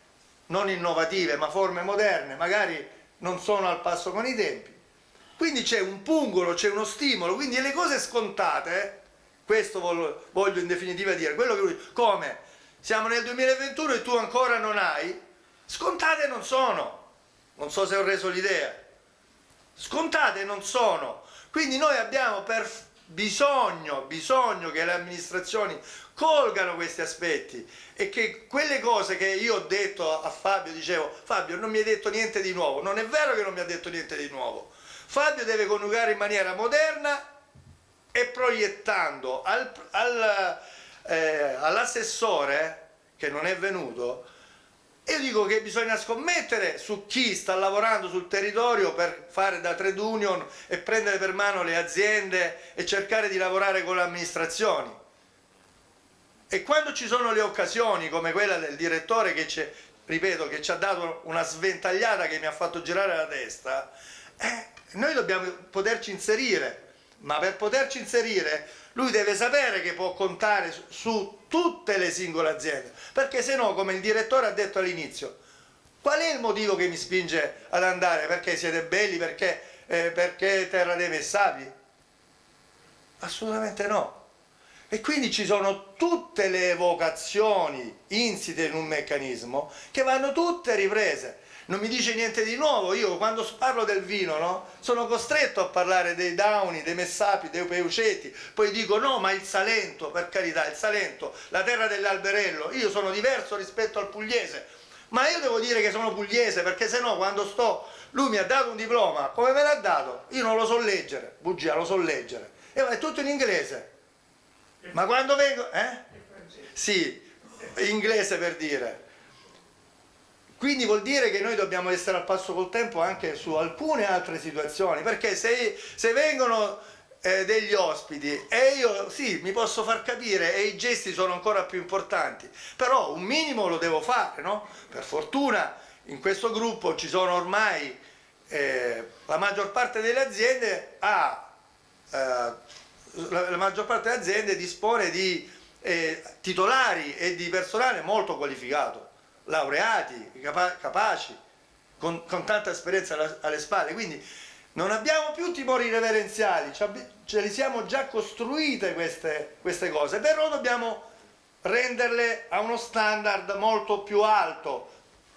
non innovative ma forme moderne, magari non sono al passo con i tempi. Quindi c'è un pungolo, c'è uno stimolo, quindi le cose scontate, questo voglio in definitiva dire, quello che come siamo nel 2021 e tu ancora non hai, Scontate non sono, non so se ho reso l'idea, scontate non sono, quindi noi abbiamo bisogno, bisogno che le amministrazioni colgano questi aspetti e che quelle cose che io ho detto a Fabio, dicevo Fabio non mi hai detto niente di nuovo, non è vero che non mi ha detto niente di nuovo, Fabio deve coniugare in maniera moderna e proiettando al, al, eh, all'assessore che non è venuto io dico che bisogna scommettere su chi sta lavorando sul territorio per fare da trade union e prendere per mano le aziende e cercare di lavorare con le amministrazioni. E quando ci sono le occasioni come quella del direttore che ci, ripeto, che ci ha dato una sventagliata che mi ha fatto girare la testa, eh, noi dobbiamo poterci inserire, ma per poterci inserire lui deve sapere che può contare su tutte le singole aziende, perché se no, come il direttore ha detto all'inizio, qual è il motivo che mi spinge ad andare? Perché siete belli? Perché, eh, perché terra dei messapi? Assolutamente no. E quindi ci sono tutte le evocazioni insite in un meccanismo che vanno tutte riprese non mi dice niente di nuovo, io quando parlo del vino no, sono costretto a parlare dei Dauni, dei Messapi, dei Peuceti, poi dico no ma il Salento, per carità, il Salento, la terra dell'alberello, io sono diverso rispetto al pugliese, ma io devo dire che sono pugliese perché se no quando sto, lui mi ha dato un diploma, come me l'ha dato? Io non lo so leggere, bugia, lo so leggere, e è tutto in inglese, ma quando vengo, eh? Sì, inglese per dire, quindi vuol dire che noi dobbiamo essere al passo col tempo anche su alcune altre situazioni, perché se, se vengono eh, degli ospiti e io sì, mi posso far capire e i gesti sono ancora più importanti, però un minimo lo devo fare, no? Per fortuna in questo gruppo ci sono ormai eh, la maggior parte delle aziende ha, eh, la, la, maggior parte delle aziende dispone di eh, titolari e di personale molto qualificato laureati, capa capaci, con, con, tanta esperienza alle spalle, quindi non abbiamo più timori reverenziali, ce li siamo già costruite queste, queste cose, però dobbiamo renderle a uno standard molto più alto,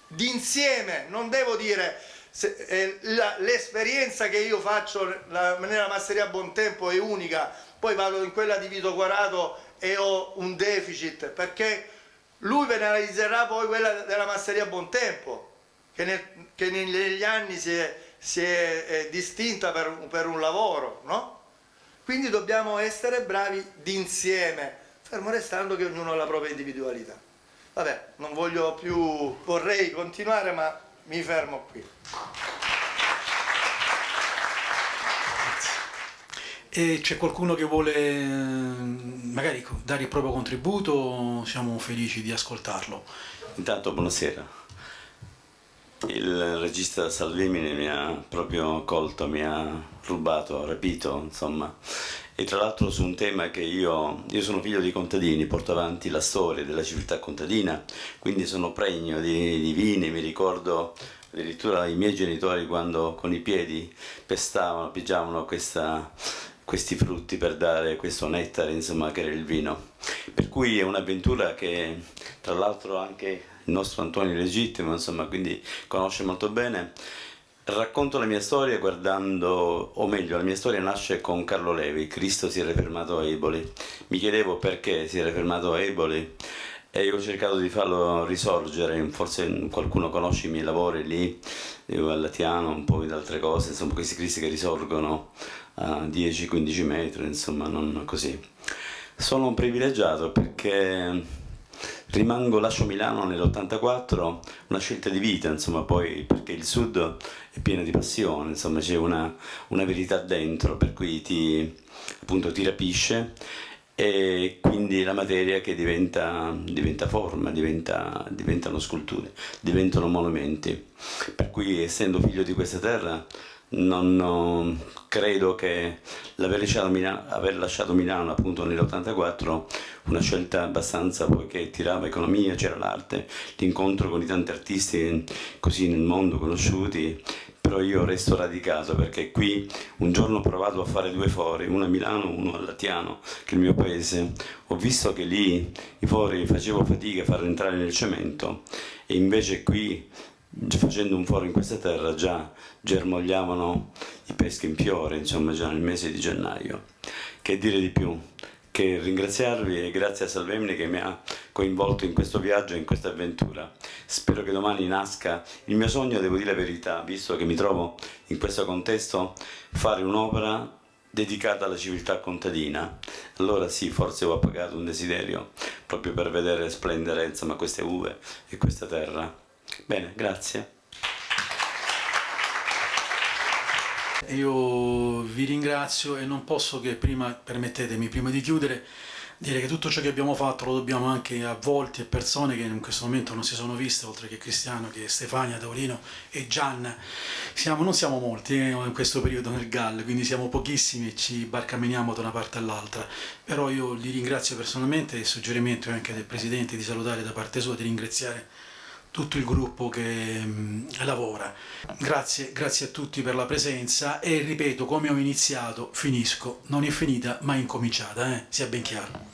d'insieme, non devo dire eh, l'esperienza che io faccio la, nella masseria a buon tempo è unica, poi vado in quella di Vito Quarato e ho un deficit, perché lui penalizzerà poi quella della masseria a buon tempo, che, nel, che negli anni si è, si è, è distinta per, per, un lavoro, no? Quindi dobbiamo essere bravi d'insieme, fermo restando che ognuno ha la propria individualità. Vabbè, non voglio più, vorrei continuare ma mi fermo qui. E c'è qualcuno che vuole magari dare il proprio contributo? Siamo felici di ascoltarlo. Intanto buonasera. Il regista Salvemini mi ha proprio colto, mi ha rubato, rapito, insomma. E tra l'altro su un tema che io, io sono figlio di contadini, porto avanti la storia della civiltà contadina, quindi sono pregno di, di vini, mi ricordo addirittura i miei genitori quando con i piedi pestavano, pigiavano questa, questi frutti per dare questo nettare, insomma, che era il vino. Per cui è un'avventura che tra l'altro anche il nostro Antonio legittimo, insomma, quindi conosce molto bene. Racconto la mia storia guardando, o meglio, la mia storia nasce con Carlo Levi, Cristo si era fermato a Eboli. Mi chiedevo perché si era fermato a Eboli e io ho cercato di farlo risorgere, forse qualcuno conosce i miei lavori lì, io a Latiano, un po' di altre cose, insomma questi cristi che risorgono a 10-15 metri, insomma non così. Sono un privilegiato perché rimango, lascio Milano nell'84, una scelta di vita, insomma poi perché il sud è pieno di passione, insomma c'è una, una verità dentro per cui ti, appunto, ti rapisce e quindi la materia che diventa, diventa forma, diventa, diventano sculture, diventano monumenti. Per cui essendo figlio di questa terra non, non credo che l'aver lasciato lasciato Milano appunto nell'84 una scelta abbastanza poiché tirava economia, c'era l'arte, l'incontro con i tanti artisti così nel mondo conosciuti però io resto radicato perché qui un giorno ho provato a fare due fori, uno a Milano, uno a Latiano, che è il mio paese, ho visto che lì i fori facevo fatica a farli entrare nel cemento e invece qui facendo un foro in questa terra già germogliavano i peschi in fiore, insomma già nel mese di gennaio. Che dire di più? Che ringraziarvi e grazie a Salvemini che mi ha coinvolto in questo viaggio e in questa avventura. Spero che domani nasca il mio sogno, devo dire la verità, visto che mi trovo in questo contesto, fare un'opera dedicata alla civiltà contadina. Allora sì, forse ho appagato un desiderio proprio per vedere splendere insomma, queste uve e questa terra. Bene, grazie. Io vi ringrazio e non posso che prima, permettetemi, prima di chiudere, dire che tutto ciò che abbiamo fatto lo dobbiamo anche a volti e persone che in questo momento non si sono viste, oltre che Cristiano, che Stefania, Taurino e Gianna. Siamo, non siamo molti eh, in questo periodo nel GAL, quindi siamo pochissimi e ci barcameniamo da una parte all'altra. Però io li ringrazio personalmente e il suggerimento anche del Presidente di salutare da parte sua, di ringraziare tutto il gruppo che mh, lavora. Grazie, grazie a tutti per la presenza e ripeto, come ho iniziato, finisco. Non è finita, ma è incominciata, eh? sia ben chiaro.